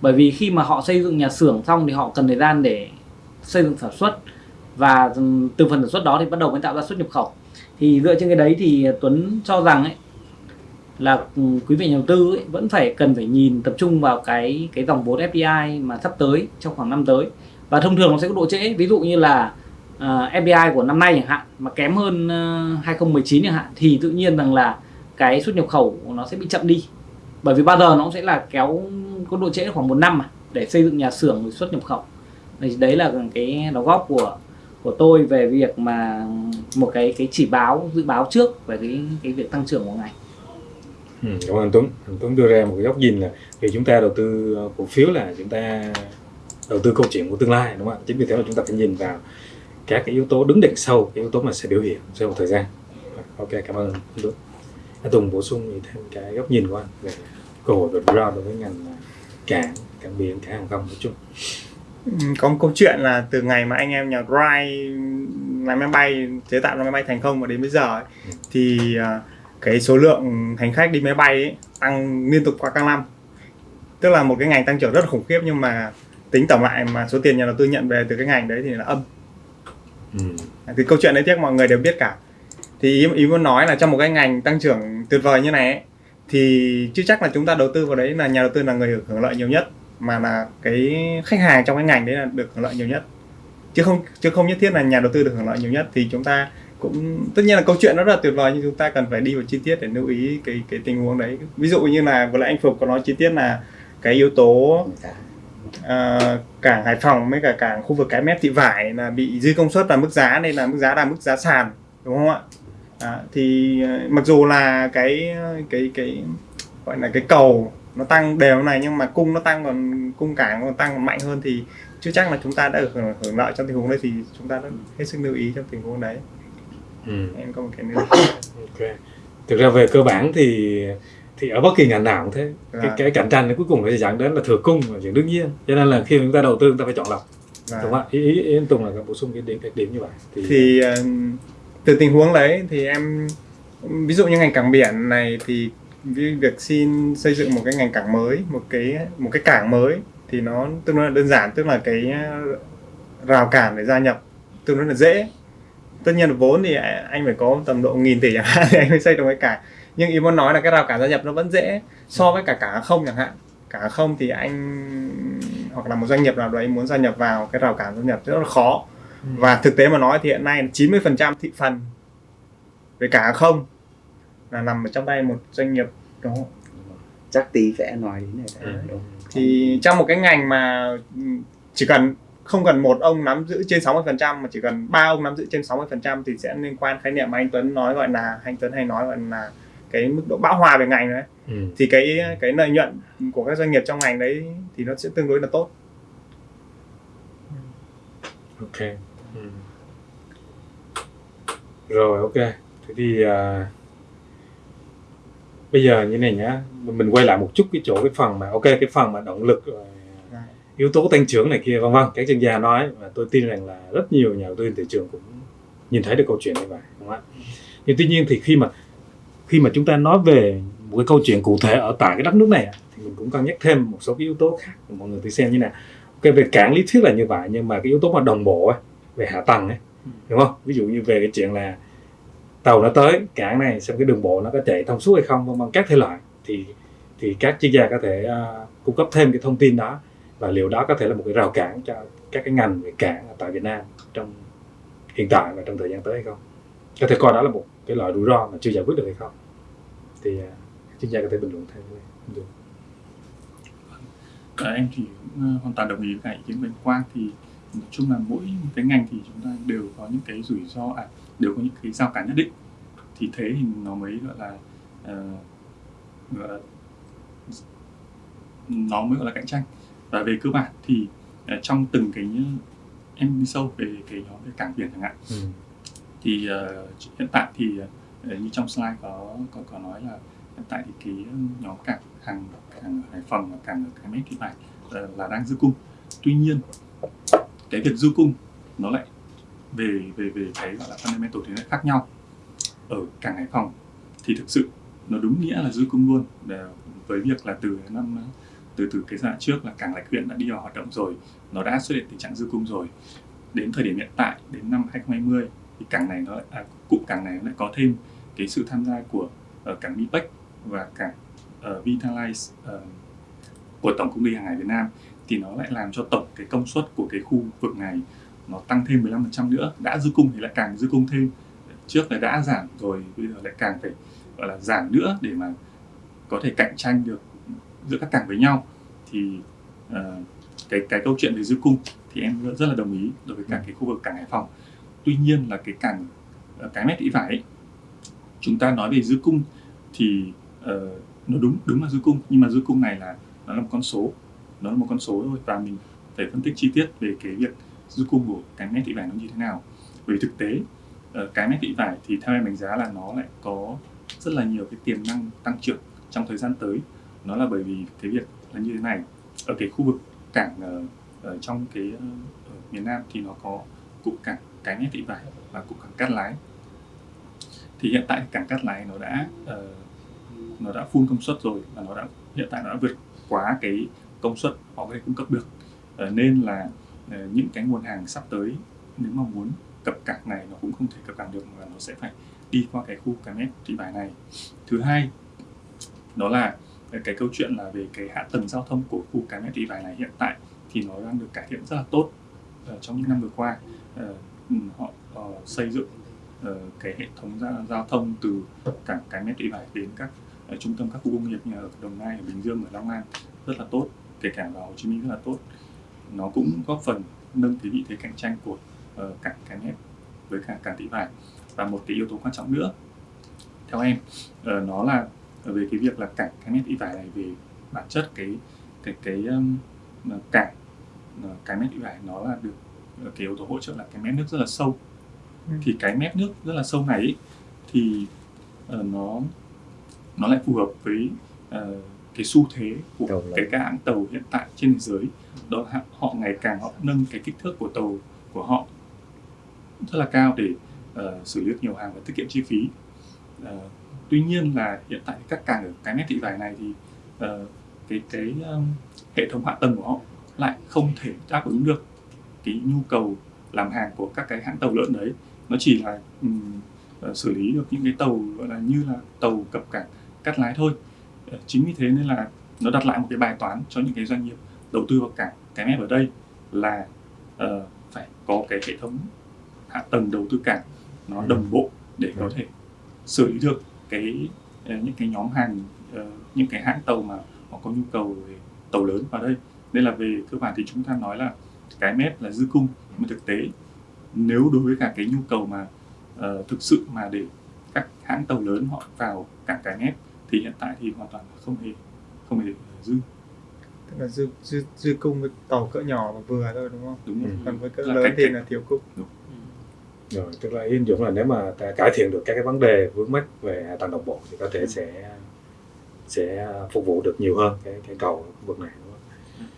Bởi vì khi mà họ xây dựng nhà xưởng xong thì họ cần thời gian để xây dựng sản xuất. Và từ phần sản xuất đó thì bắt đầu mới tạo ra xuất nhập khẩu. Thì dựa trên cái đấy thì Tuấn cho rằng ấy là quý vị nhà đầu tư ấy, vẫn phải cần phải nhìn tập trung vào cái cái dòng vốn FDI mà sắp tới trong khoảng năm tới và thông thường nó sẽ có độ trễ ví dụ như là à, uh, FDI của năm nay chẳng hạn mà kém hơn ờ, uh, 2019 chẳng hạn thì tự nhiên rằng là cái xuất nhập khẩu nó sẽ bị chậm đi bởi vì bao giờ nó cũng sẽ là kéo có độ trễ khoảng một năm mà để xây dựng nhà xưởng xuất nhập khẩu thì đấy là cái đóng góp của của tôi về việc mà một cái cái chỉ báo dự báo trước về cái cái việc tăng trưởng của ngành. Ừ, cảm ơn Tuấn. Anh Tuấn đưa ra một cái góc nhìn là khi chúng ta đầu tư cổ phiếu là chúng ta đầu tư câu chuyện của tương lai đúng không ạ? Chính vì thế mà chúng ta phải nhìn vào các cái yếu tố đứng đằng sau cái yếu tố mà sẽ biểu hiện sau một thời gian. ok cảm ơn anh Tuấn anh Tùng bổ sung thêm cái góc nhìn của anh về cơ hội ro đối với ngành à, cảng cảng biển cảng hàng không nói chung Ừ, có một câu chuyện là từ ngày mà anh em nhà Wright làm máy bay chế tạo ra máy bay thành công và đến bây giờ ấy, Ừ. thì à, cái số lượng hành khách đi máy bay ấy, tăng liên tục qua các năm tức là một cái ngành tăng trưởng rất là khủng khiếp nhưng mà tính tổng lại mà số tiền nhà đầu tư nhận về từ cái ngành đấy thì là âm. Ừ. thì câu chuyện đấy tiếc mọi người đều biết cả. Thì ý, ý muốn nói là trong một cái ngành tăng trưởng tuyệt vời như này ấy, thì chưa chắc là chúng ta đầu tư vào đấy là nhà đầu tư là người hưởng lợi nhiều nhất mà là cái khách hàng trong cái ngành đấy là được hưởng lợi nhiều nhất. Chứ không chứ không nhất thiết là nhà đầu tư được hưởng lợi nhiều nhất thì chúng ta cũng tất nhiên là câu chuyện nó rất là tuyệt vời nhưng chúng ta cần phải đi vào chi tiết để lưu ý cái cái tình huống đấy. Ví dụ như là vừa nãy anh Phục có nói chi tiết là cái yếu tố Ờ, cảng Hải Phòng với cả cảng khu vực cái mép thị vải là bị dư công suất và mức giá nên là mức giá là mức giá sàn đúng không ạ? À, thì ờ, mặc dù là cái cái cái gọi là cái cầu nó tăng đều này nhưng mà cung nó tăng còn cung cảng còn tăng còn mạnh hơn thì chưa chắc là chúng ta đã được hưởng, hưởng lợi trong tình huống đấy thì chúng ta đã hết sức lưu ý trong tình huống đấy. Ừ. em có một cái nữa. Ok. Thực ra về cơ bản thì thì ở bất kỳ ngành nào cũng thế. Cái, Dạ. cái cạnh tranh cuối cùng nó sẽ dẫn đến là thừa cung là chuyện đương nhiên. Cho nên là khi chúng ta đầu tư chúng ta phải chọn lọc. Và- đúng không ạ? Ý, ý, ý Tùng là bổ sung cái điểm cái điểm như vậy. Thì, thì ờ, từ tình huống đấy thì em ví dụ như ngành cảng biển này thì việc xin xây dựng một cái ngành cảng mới một cái một cái cảng mới thì nó tương đối là đơn giản tức là cái ờ, rào cản để gia nhập tương đối là dễ. Tất nhiên là vốn thì anh phải có tầm độ nghìn tỷ chẳng hạn thì anh mới xây được cái cảng nhưng ý muốn nói là cái rào cản gia nhập nó vẫn dễ so với cả hàng không chẳng hạn. Hàng không thì anh hoặc là một doanh nghiệp nào đấy muốn gia nhập vào cái rào cản gia nhập rất là khó. Và thực tế mà nói thì hiện nay 90% thị phần về hàng không là nằm ở trong tay một doanh nghiệp không? chắc tí sẽ nói đến này. Ừ. thì trong một cái ngành mà ừ, chỉ cần không cần một ông nắm giữ trên 60% mà chỉ cần ba ông nắm giữ trên 60% thì sẽ liên quan khái niệm mà anh Tuấn nói gọi là anh Tuấn hay nói gọi là cái mức độ bão hòa về ngành đấy ừ. thì cái cái lợi nhuận của các doanh nghiệp trong ngành đấy thì nó sẽ tương đối là tốt ok ừ. rồi ok thế thì à, bây giờ như này nhá mình quay lại một chút cái chỗ cái phần mà ok cái phần mà động lực rồi Dạ. yếu tố tăng trưởng này kia vân vân các chuyên gia nói và tôi tin rằng là rất nhiều nhà đầu tư thị trường cũng nhìn thấy được câu chuyện như vậy đúng không ạ nhưng tuy nhiên thì khi mà khi mà chúng ta nói về một cái câu chuyện cụ thể ở tại cái đất nước này thì mình cũng cân nhắc thêm một số cái yếu tố khác mọi người thử xem như nào. Ok về cảng lý thuyết là như vậy nhưng mà cái yếu tố mà đồng bộ ấy, về hạ tầng ấy đúng không? Ví dụ như về cái chuyện là tàu nó tới cảng này xem cái đường bộ nó có chạy thông suốt hay không vân vân các thể loại. Thì thì các chuyên gia có thể uh, cung cấp thêm cái thông tin đó và liệu đó có thể là một cái rào cản cho các cái ngành về cảng tại Việt Nam trong hiện tại và trong thời gian tới hay không? Có thể coi đó là một cái loại rủi ro mà chưa giải quyết được hay không. Thì các chuyên gia có thể bình luận thêm được Ờ, em thì cũng ờ, hoàn toàn đồng ý với cả ý kiến anh Quang. Thì nói chung là mỗi cái ngành thì chúng ta đều có những cái rủi ro à đều có những cái rào cản nhất định. Thì thế thì nó mới gọi là ờ, gọi là nó mới gọi là cạnh tranh. Và về cơ bản thì ờ, trong từng cái em đi sâu về cái nhóm về cảng biển chẳng hạn ừ thì uh, hiện tại thì uh, như trong slide có có có nói là hiện tại thì cái nhóm cảng hàng cảng Hải Phòng và cảng ở cái mét thị vải uh, là đang dư cung. Tuy nhiên cái việc dư cung nó lại về về về cái gọi là fundamental thì nó khác nhau. Ở cảng Hải Phòng thì thực sự nó đúng nghĩa là dư cung luôn. Để với việc là từ năm từ từ cái giai đoạn trước là cảng Lạch Huyện đã đi vào hoạt động rồi nó đã xuất hiện tình trạng dư cung rồi. Đến thời điểm hiện tại đến năm 2020 thì cảng này nó à, cụm cảng này nó lại có thêm cái sự tham gia của uh, cảng Mipec và cảng uh, Vitalize ờ, của tổng công ty hàng hải Việt Nam. Thì nó lại làm cho tổng cái công suất của cái khu vực này nó tăng thêm 15% nữa đã dư cung thì lại càng dư cung thêm. Trước là đã giảm rồi bây giờ lại càng phải gọi là giảm nữa để mà có thể cạnh tranh được giữa các cảng với nhau. Thì ờ, cái cái câu chuyện về dư cung thì em rất, rất là đồng ý đối với cả cái khu vực cảng Hải Phòng tuy nhiên là cái cảng ờ, cái mét thị vải ấy, chúng ta nói về dư cung thì uh, nó đúng đúng là dư cung. Nhưng mà dư cung này là nó là một con số nó là một con số thôi. Và mình phải phân tích chi tiết về cái việc dư cung của cái mét thị vải nó như thế nào. Bởi vì thực tế uh, cái mép thị vải thì theo em đánh giá là nó lại có rất là nhiều cái tiềm năng tăng trưởng trong thời gian tới. Nó là bởi vì cái việc là như thế này. Ở cái khu vực cảng uh, ở trong cái uh, ở miền Nam thì nó có cụm cảng cánh thị vải và cụm cảng cát lái. Thì hiện tại cảng cát lái nó đã uh, nó đã full công suất rồi và nó đã hiện tại nó đã vượt quá cái công suất họ có thể cung cấp được. Uh, nên là uh, những cái nguồn hàng sắp tới nếu mà muốn cập cảng này nó cũng không thể cập cảng được mà nó sẽ phải đi qua cái khu cái mép thị vải này. Thứ hai đó là cái câu chuyện là về cái hạ tầng giao thông của khu cái mép thị vải này hiện tại thì nó đang được cải thiện rất là tốt uh, trong những năm vừa qua. Uh, Ừ, họ uh, xây dựng uh, cái hệ thống giao, giao thông từ cảng cái mép thị vải đến các uh, trung tâm các khu công nghiệp như ở Đồng Nai, ở Bình Dương, ở Long An rất là tốt kể cả vào Hồ Chí Minh rất là tốt. Nó cũng góp phần nâng cái vị thế cạnh tranh của ờ, uh, cảng cái mép với cả cảng thị vải. Và một cái yếu tố quan trọng nữa theo em uh, nó là về cái việc là cảng cái mép thị vải này về bản chất cái cái cái um, cảng cái mép thị vải nó là được cái yếu tố hỗ trợ là cái mép nước rất là sâu Ừ. thì cái mép nước rất là sâu này ý, thì uh, nó nó lại phù hợp với uh, cái xu thế của Tàu lớn. cái các hãng tàu hiện tại trên thế giới đó là họ ngày càng họ nâng cái kích thước của tàu của họ rất là cao để uh, xử lý được nhiều hàng và tiết kiệm chi phí uh, tuy nhiên là hiện tại các cảng ở cái mép thị vải này thì uh, cái cái um, hệ thống hạ tầng của họ lại không thể đáp ứng được cái nhu cầu làm hàng của các cái hãng tàu lớn đấy. Nó chỉ là um, xử lý được những cái tàu gọi là như là tàu cập cảng cắt lái thôi. Uh, chính vì thế nên là nó đặt lại một cái bài toán cho những cái doanh nghiệp đầu tư vào cảng. Cái mép ở đây là uh, phải có cái hệ thống hạ tầng đầu tư cảng nó Ừ. đồng bộ để có thể xử lý được cái ờ, những cái nhóm hàng ờ, những cái hãng tàu mà họ có nhu cầu về tàu lớn vào đây. Nên là về cơ bản thì chúng ta nói là cái mép là dư cung nhưng mà thực tế nếu đối với cả cái nhu cầu mà ờ, thực sự mà để các hãng tàu lớn họ vào cảng cái mép thì hiện tại thì hoàn toàn là không hề không hề dư tức là dư dư dư cung với tàu cỡ nhỏ và vừa thôi đúng không đúng? Ừ. còn với cỡ Là lớn cách- thì cách- là thiếu cung rồi tức là ý Dũng là nếu mà ta cải thiện được các cái vấn đề vướng mắc về hạ tầng đồng bộ thì có thể sẽ sẽ phục vụ được nhiều hơn cái cái cầu ở khu vực này đúng?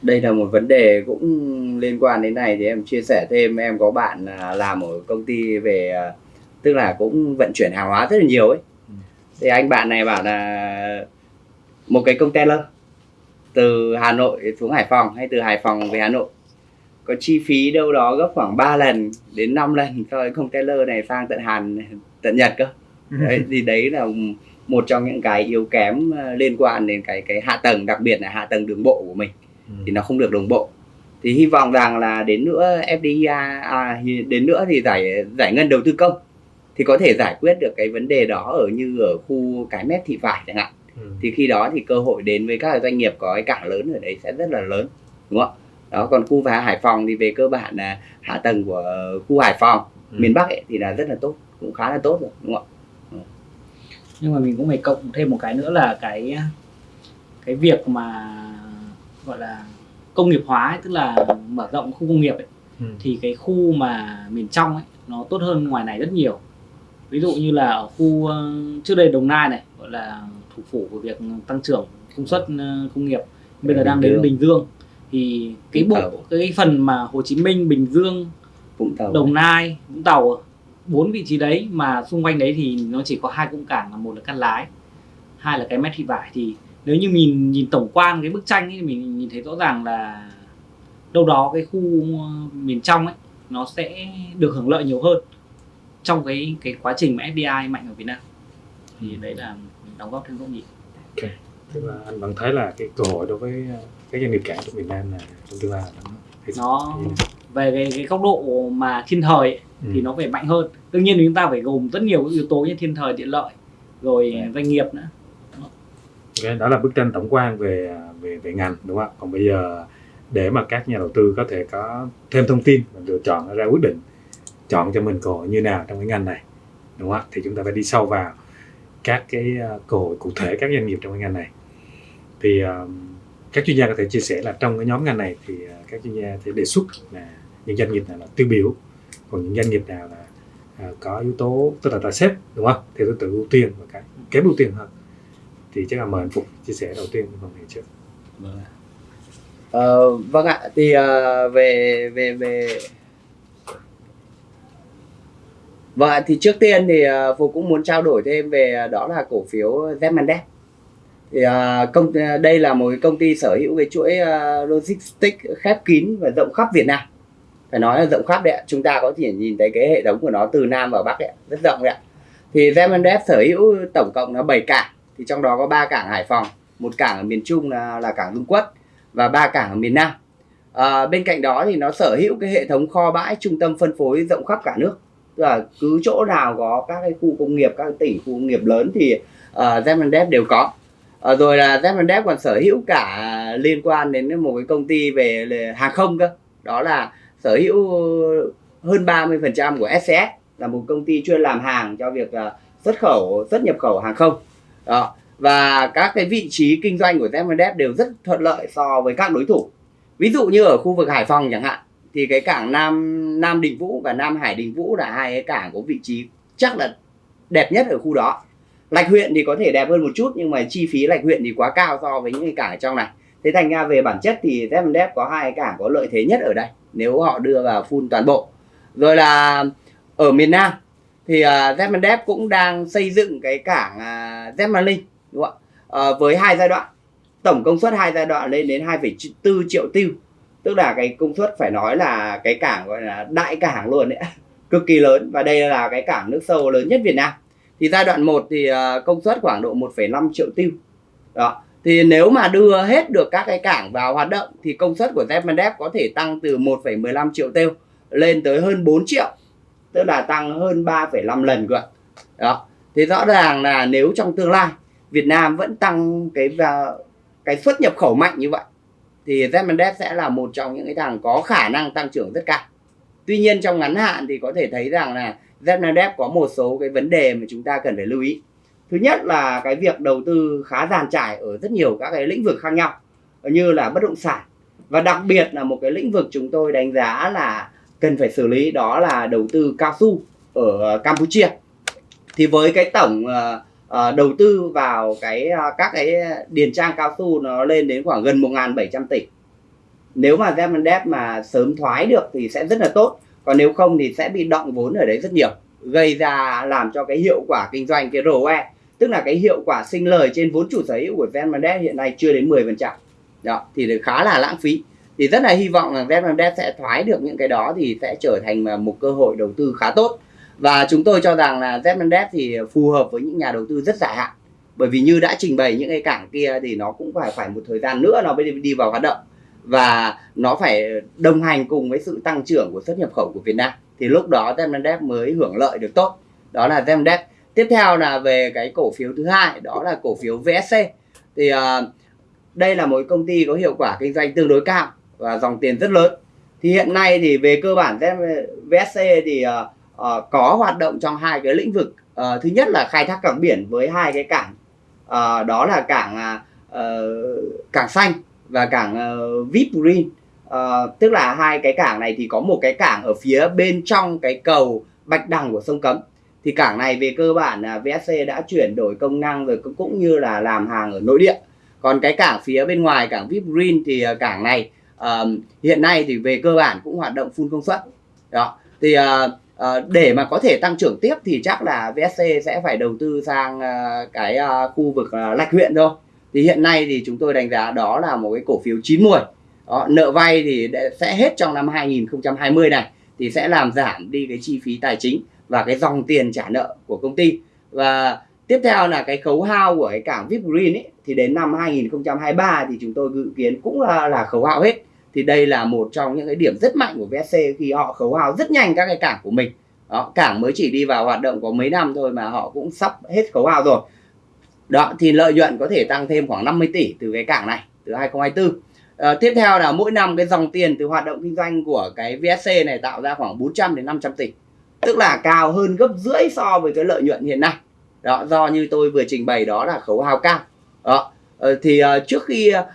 Đây là một vấn đề cũng liên quan đến này thì em chia sẻ thêm. Em có bạn à, làm ở công ty về à, tức là cũng vận chuyển hàng hóa rất là nhiều ấy. Ừ. thì anh bạn này bảo là một cái container từ Hà Nội xuống Hải Phòng hay từ Hải Phòng về Hà Nội. Có chi phí đâu đó gấp khoảng 3 lần đến 5 lần so với container này sang tận Hàn tận Nhật cơ. Đấy, thì đấy là một trong những cái yếu kém ờ, liên quan đến cái cái hạ tầng đặc biệt là hạ tầng đường bộ của mình Ừ. thì nó không được đồng bộ thì hy vọng rằng là đến nữa FDI à, đến nữa thì giải giải ngân đầu tư công thì có thể giải quyết được cái vấn đề đó ở như ở khu cái mép thị vải chẳng hạn Ừ. thì khi đó thì cơ hội đến với các doanh nghiệp có cái cảng lớn ở đấy sẽ rất là lớn đúng không ạ đó còn khu và Hải Phòng thì về cơ bản là hạ tầng của khu Hải Phòng Ừ. miền Bắc ấy, thì là rất là tốt cũng khá là tốt rồi đúng không ạ nhưng mà mình cũng phải cộng thêm một cái nữa là cái cái việc mà gọi là công nghiệp hóa ấy, tức là mở rộng khu công nghiệp ấy, Ừ. thì cái khu mà miền trong ấy nó tốt hơn ngoài này rất nhiều. Ví dụ như là ở khu ờ, trước đây Đồng Nai này gọi là thủ phủ của việc tăng trưởng công suất ờ, công nghiệp. Bây giờ đang đến. Bình Dương. Thì cái bộ cái phần mà Hồ Chí Minh Bình Dương Vũng Tàu. Đồng Nai, Vũng Tàu bốn vị trí đấy mà xung quanh đấy thì nó chỉ có hai cụm cảng là một là Cát Lái, hai là cái mét thị vải. Thì nếu như mình nhìn tổng quan cái bức tranh ấy, thì mình nhìn thấy rõ ràng là đâu đó cái khu ờ, miền trong ấy nó sẽ được hưởng lợi nhiều hơn trong cái cái quá trình mà FDI mạnh ở Việt Nam. Thì đấy là đóng góp thêm góc nhìn. Tức là anh vẫn thấy là cái cơ hội đối với uh, các doanh nghiệp cảng trong Việt Nam là trong tương lai nó về cái, cái góc độ mà thiên thời ấy, Ừ. thì nó phải mạnh hơn. Đương nhiên chúng ta phải gồm rất nhiều yếu tố như thiên thời địa lợi rồi doanh nghiệp nữa okay, đó là bức tranh tổng quan về về về ngành đúng không? Còn bây giờ để mà các nhà đầu tư có thể có thêm thông tin và lựa chọn ra quyết định chọn cho mình cơ hội như nào trong cái ngành này đúng không? Thì chúng ta phải đi sâu vào các cái ờ, cơ hội cụ thể các doanh nghiệp trong cái ngành này. Thì ờ, các chuyên gia có thể chia sẻ là trong cái nhóm ngành này thì ờ, các chuyên gia sẽ đề xuất là những doanh nghiệp nào là tiêu biểu còn những doanh nghiệp nào là có yếu tố tức là ta xếp đúng không theo thứ tự ưu tiên và cái kém ưu tiên hơn thì chắc là mời anh phục chia sẻ đầu tiên phần này trước vâng ạ. Ờ, vâng ạ thì ờ, về về về Vâng ạ, thì trước tiên thì uh, Phục cũng muốn trao đổi thêm về ờ, đó là cổ phiếu Zmandex. Thì uh, công đây là một công ty sở hữu cái chuỗi uh, logistics khép kín và rộng khắp Việt Nam. Phải nói là rộng khắp đấy ạ. Chúng ta có thể nhìn thấy cái hệ thống của nó từ Nam vào Bắc đấy ạ, rất rộng đấy ạ. Thì Zmandex sở hữu tổng cộng là 7 cảng, thì trong đó có ba cảng Hải Phòng, một cảng ở miền Trung là, là cảng Dung Quất và ba cảng ở miền Nam. À, bên cạnh đó thì nó sở hữu cái hệ thống kho bãi trung tâm phân phối rộng khắp cả nước. Tức là cứ chỗ nào có các cái khu công nghiệp các tỉnh khu công nghiệp lớn thì uh, đều có. À, rồi là Zemendev còn sở hữu cả liên quan đến một cái công ty về hàng không cơ. Đó là sở hữu hơn 30% của SCS là một công ty chuyên làm hàng cho việc à, xuất khẩu xuất nhập khẩu hàng không đó. Và các cái vị trí kinh doanh của Zemendev đều rất thuận lợi so với các đối thủ. Ví dụ như ở khu vực Hải Phòng chẳng hạn, thì cái cảng Nam Nam Đình Vũ và Nam Hải Đình Vũ là hai cái cảng có vị trí chắc là đẹp nhất ở khu đó. Lạch huyện thì có thể đẹp hơn một chút, nhưng mà chi phí Lạch huyện thì quá cao so với những cái cảng ở trong này. Thế thành ra về bản chất thì Zemendev có hai cái cảng có lợi thế nhất ở đây, nếu họ đưa vào full toàn bộ. Rồi là ở miền Nam thì uh, cũng đang xây dựng cái cảng uh, đúng không ạ? Uh, với hai giai đoạn. Tổng công suất hai giai đoạn lên đến 2,4 triệu tiêu. Tức là cái công suất phải nói là cái cảng gọi là đại cảng luôn đấy cực kỳ lớn. Và đây là cái cảng nước sâu lớn nhất Việt Nam. Thì giai đoạn 1 thì uh, công suất khoảng độ 1,5 triệu tiêu. Đó. Thì nếu mà đưa hết được các cái cảng vào hoạt động thì công suất của Zepmandev có thể tăng từ 1,15 triệu tiêu lên tới hơn 4 triệu tức là tăng hơn 3,5 lần cơ đó thì rõ ràng là nếu trong tương lai Việt Nam vẫn tăng cái cái xuất nhập khẩu mạnh như vậy thì Zmendev sẽ là một trong những cái thằng có khả năng tăng trưởng rất cao. Tuy nhiên trong ngắn hạn thì có thể thấy rằng là Zmendev có một số cái vấn đề mà chúng ta cần phải lưu ý. Thứ nhất là cái việc đầu tư khá giàn trải ở rất nhiều các cái lĩnh vực khác nhau như là bất động sản và đặc biệt là một cái lĩnh vực chúng tôi đánh giá là cần phải xử lý đó là đầu tư cao su ở ờ, Campuchia. Thì với cái tổng uh, đầu tư vào cái uh, các cái điền trang cao su nó lên đến khoảng gần 1.700 tỷ. Nếu mà Zemandep mà sớm thoái được thì sẽ rất là tốt còn nếu không thì sẽ bị động vốn ở đấy rất nhiều gây ra làm cho cái hiệu quả kinh doanh cái ROE tức là cái hiệu quả sinh lời trên vốn chủ sở hữu của Zemandep hiện nay chưa đến 10% đó thì khá là lãng phí thì rất là hy vọng là Zemendev sẽ thoái được những cái đó thì sẽ trở thành một cơ hội đầu tư khá tốt. Và chúng tôi cho rằng là Zmendev thì phù hợp với những nhà đầu tư rất dài hạn. Bởi vì như đã trình bày những cái cảng kia thì nó cũng phải phải một thời gian nữa nó mới đi vào hoạt động. Và nó phải đồng hành cùng với sự tăng trưởng của xuất nhập khẩu của Việt Nam. Thì lúc đó Zmendev mới hưởng lợi được tốt. Đó là Zmendev tiếp theo là về cái cổ phiếu thứ hai đó là cổ phiếu VSC thì uh, đây là một công ty có hiệu quả kinh doanh tương đối cao và dòng tiền rất lớn. Thì hiện nay thì về cơ bản VSC thì uh, uh, có hoạt động trong hai cái lĩnh vực. Uh, thứ nhất là khai thác cảng biển với hai cái cảng uh, đó là cảng uh, cảng xanh và cảng uh, VIP Green uh, tức là hai cái cảng này thì có một cái cảng ở phía bên trong cái cầu bạch đằng của sông cấm. Thì cảng này về cơ bản là VSC đã chuyển đổi công năng rồi cũng như là làm hàng ở nội địa. Còn cái cảng phía bên ngoài cảng VIP Green thì à, cảng này uh, hiện nay thì về cơ bản cũng hoạt động full công suất. Đó thì uh, uh, để mà có thể tăng trưởng tiếp thì chắc là VSC sẽ phải đầu tư sang uh, cái uh, khu vực uh, lạch huyện thôi. Thì hiện nay thì chúng tôi đánh giá đó là một cái cổ phiếu chín muồi. đó, nợ vay thì sẽ hết trong năm 2020 này thì sẽ làm giảm đi cái chi phí tài chính và cái dòng tiền trả nợ của công ty. Và tiếp theo là cái khấu hao của cái cảng VIP Green ấy thì đến năm 2023 thì chúng tôi dự kiến cũng là, là khấu hao hết thì đây là một trong những cái điểm rất mạnh của VSC khi họ khấu hao rất nhanh các cái cảng của mình. Đó, cảng mới chỉ đi vào hoạt động có mấy năm thôi mà họ cũng sắp hết khấu hao rồi. Đó thì lợi nhuận có thể tăng thêm khoảng 50 tỷ từ cái cảng này từ 2024 à, ờ, tiếp theo là mỗi năm cái dòng tiền từ hoạt động kinh doanh của cái VSC này tạo ra khoảng 400 đến 500 tỷ. Tức là cao hơn gấp rưỡi so với cái lợi nhuận hiện nay. Đó do như tôi vừa trình bày đó là khấu hao cao. Đó ờ, thì uh, trước khi uh,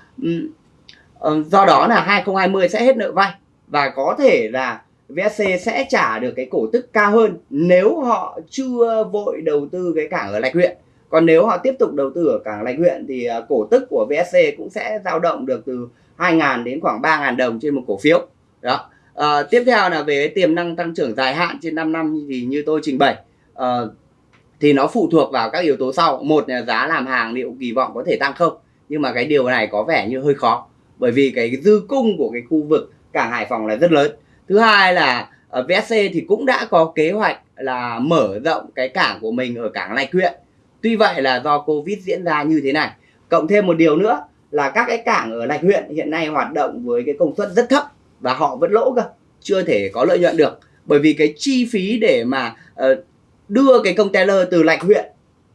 Ờ, do đó là 2020 sẽ hết nợ vay và có thể là VSC sẽ trả được cái cổ tức cao hơn nếu họ chưa vội đầu tư cái cảng ở Lạch huyện. Còn nếu họ tiếp tục đầu tư ở cảng Lạch huyện thì ờ, cổ tức của VSC cũng sẽ dao động được từ 2.000 đến khoảng 3.000 đồng trên một cổ phiếu. Đó. À, tiếp theo là về tiềm năng tăng trưởng dài hạn trên 5 năm thì như tôi trình bày à, thì nó phụ thuộc vào các yếu tố sau. Một là giá làm hàng liệu kỳ vọng có thể tăng không? Nhưng mà cái điều này có vẻ như hơi khó bởi vì cái dư cung của cái khu vực cảng Hải Phòng là rất lớn. Thứ hai là ờ, VSC thì cũng đã có kế hoạch là mở rộng cái cảng của mình ở cảng Lạch huyện tuy vậy là do Covid diễn ra như thế này. Cộng thêm một điều nữa là các cái cảng ở Lạch huyện hiện nay hoạt động với cái công suất rất thấp và họ vẫn lỗ cơ chưa thể có lợi nhuận được. Bởi vì cái chi phí để mà uh, đưa cái container từ Lạch huyện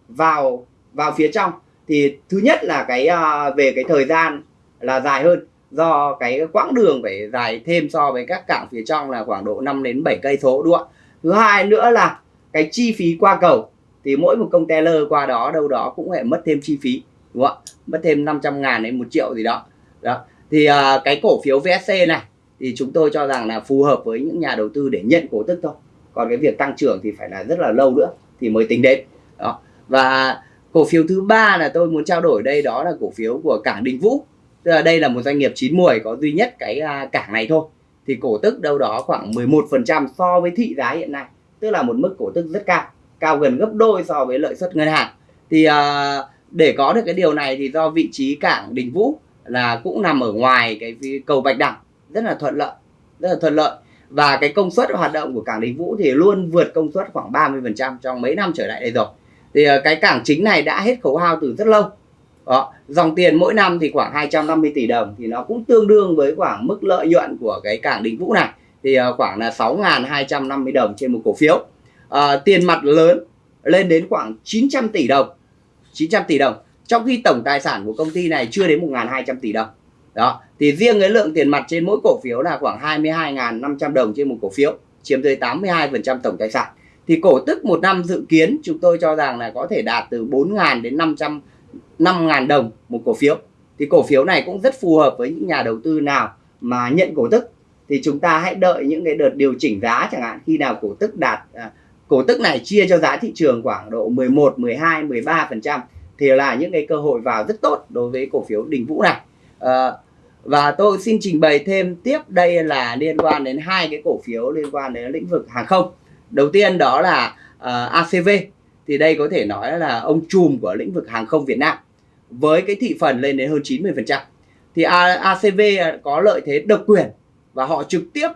vào vào phía trong thì thứ nhất là cái uh, về cái thời gian là dài hơn. Do cái quãng đường phải dài thêm so với các cảng phía trong là khoảng độ 5 đến 7 cây số đúng không ạ? Thứ hai nữa là cái chi phí qua cầu. Thì mỗi một container qua đó đâu đó cũng phải mất thêm chi phí đúng không ạ? Mất thêm 500 ngàn đến một triệu gì đó. Đó. Thì uh, cái cổ phiếu VSC này thì chúng tôi cho rằng là phù hợp với những nhà đầu tư để nhận cổ tức thôi. Còn cái việc tăng trưởng thì phải là rất là lâu nữa thì mới tính đến. Đó. Và cổ phiếu thứ ba là tôi muốn trao đổi đây đó là cổ phiếu của cảng Đình Vũ tức là đây là một doanh nghiệp chín muồi có duy nhất cái à, cảng này thôi. Thì cổ tức đâu đó khoảng 11% so với thị giá hiện nay. Tức là một mức cổ tức rất cao. Cao gần gấp đôi so với lợi suất ngân hàng. Thì à, để có được cái điều này thì do vị trí cảng Đình Vũ là cũng nằm ở ngoài cái cầu Bạch Đằng. Rất là thuận lợi rất là thuận lợi. Và cái công suất hoạt động của cảng Đình Vũ thì luôn vượt công suất khoảng 30% trong mấy năm trở lại đây rồi. Thì à, cái cảng chính này đã hết khấu hao từ rất lâu đó. dòng tiền mỗi năm thì khoảng 250 tỷ đồng thì nó cũng tương đương với khoảng mức lợi nhuận của cái cảng Đình Vũ này. Thì ờ, khoảng là 6.250 đồng trên một cổ phiếu. À, tiền mặt lớn lên đến khoảng 900 tỷ đồng 900 tỷ đồng. Trong khi tổng tài sản của công ty này chưa đến 1.200 tỷ đồng. Đó thì riêng cái lượng tiền mặt trên mỗi cổ phiếu là khoảng 22.500 đồng trên một cổ phiếu chiếm tới 82% tổng tài sản. Thì cổ tức một năm dự kiến chúng tôi cho rằng là có thể đạt từ 4.000 đến 500 5.000 đồng một cổ phiếu. Thì cổ phiếu này cũng rất phù hợp với những nhà đầu tư nào mà nhận cổ tức. Thì chúng ta hãy đợi những cái đợt điều chỉnh giá chẳng hạn. Khi nào cổ tức đạt à, cổ tức này chia cho giá thị trường khoảng độ 11, 12, 13 phần trăm thì là những cái cơ hội vào rất tốt đối với cổ phiếu Đình Vũ này. À, và tôi xin trình bày thêm tiếp đây là liên quan đến hai cái cổ phiếu liên quan đến lĩnh vực hàng không. Đầu tiên đó là ờ, uh, ACV thì đây có thể nói là ông trùm của lĩnh vực hàng không Việt Nam với cái thị phần lên đến hơn 90%. Thì ACV có lợi thế độc quyền và họ trực tiếp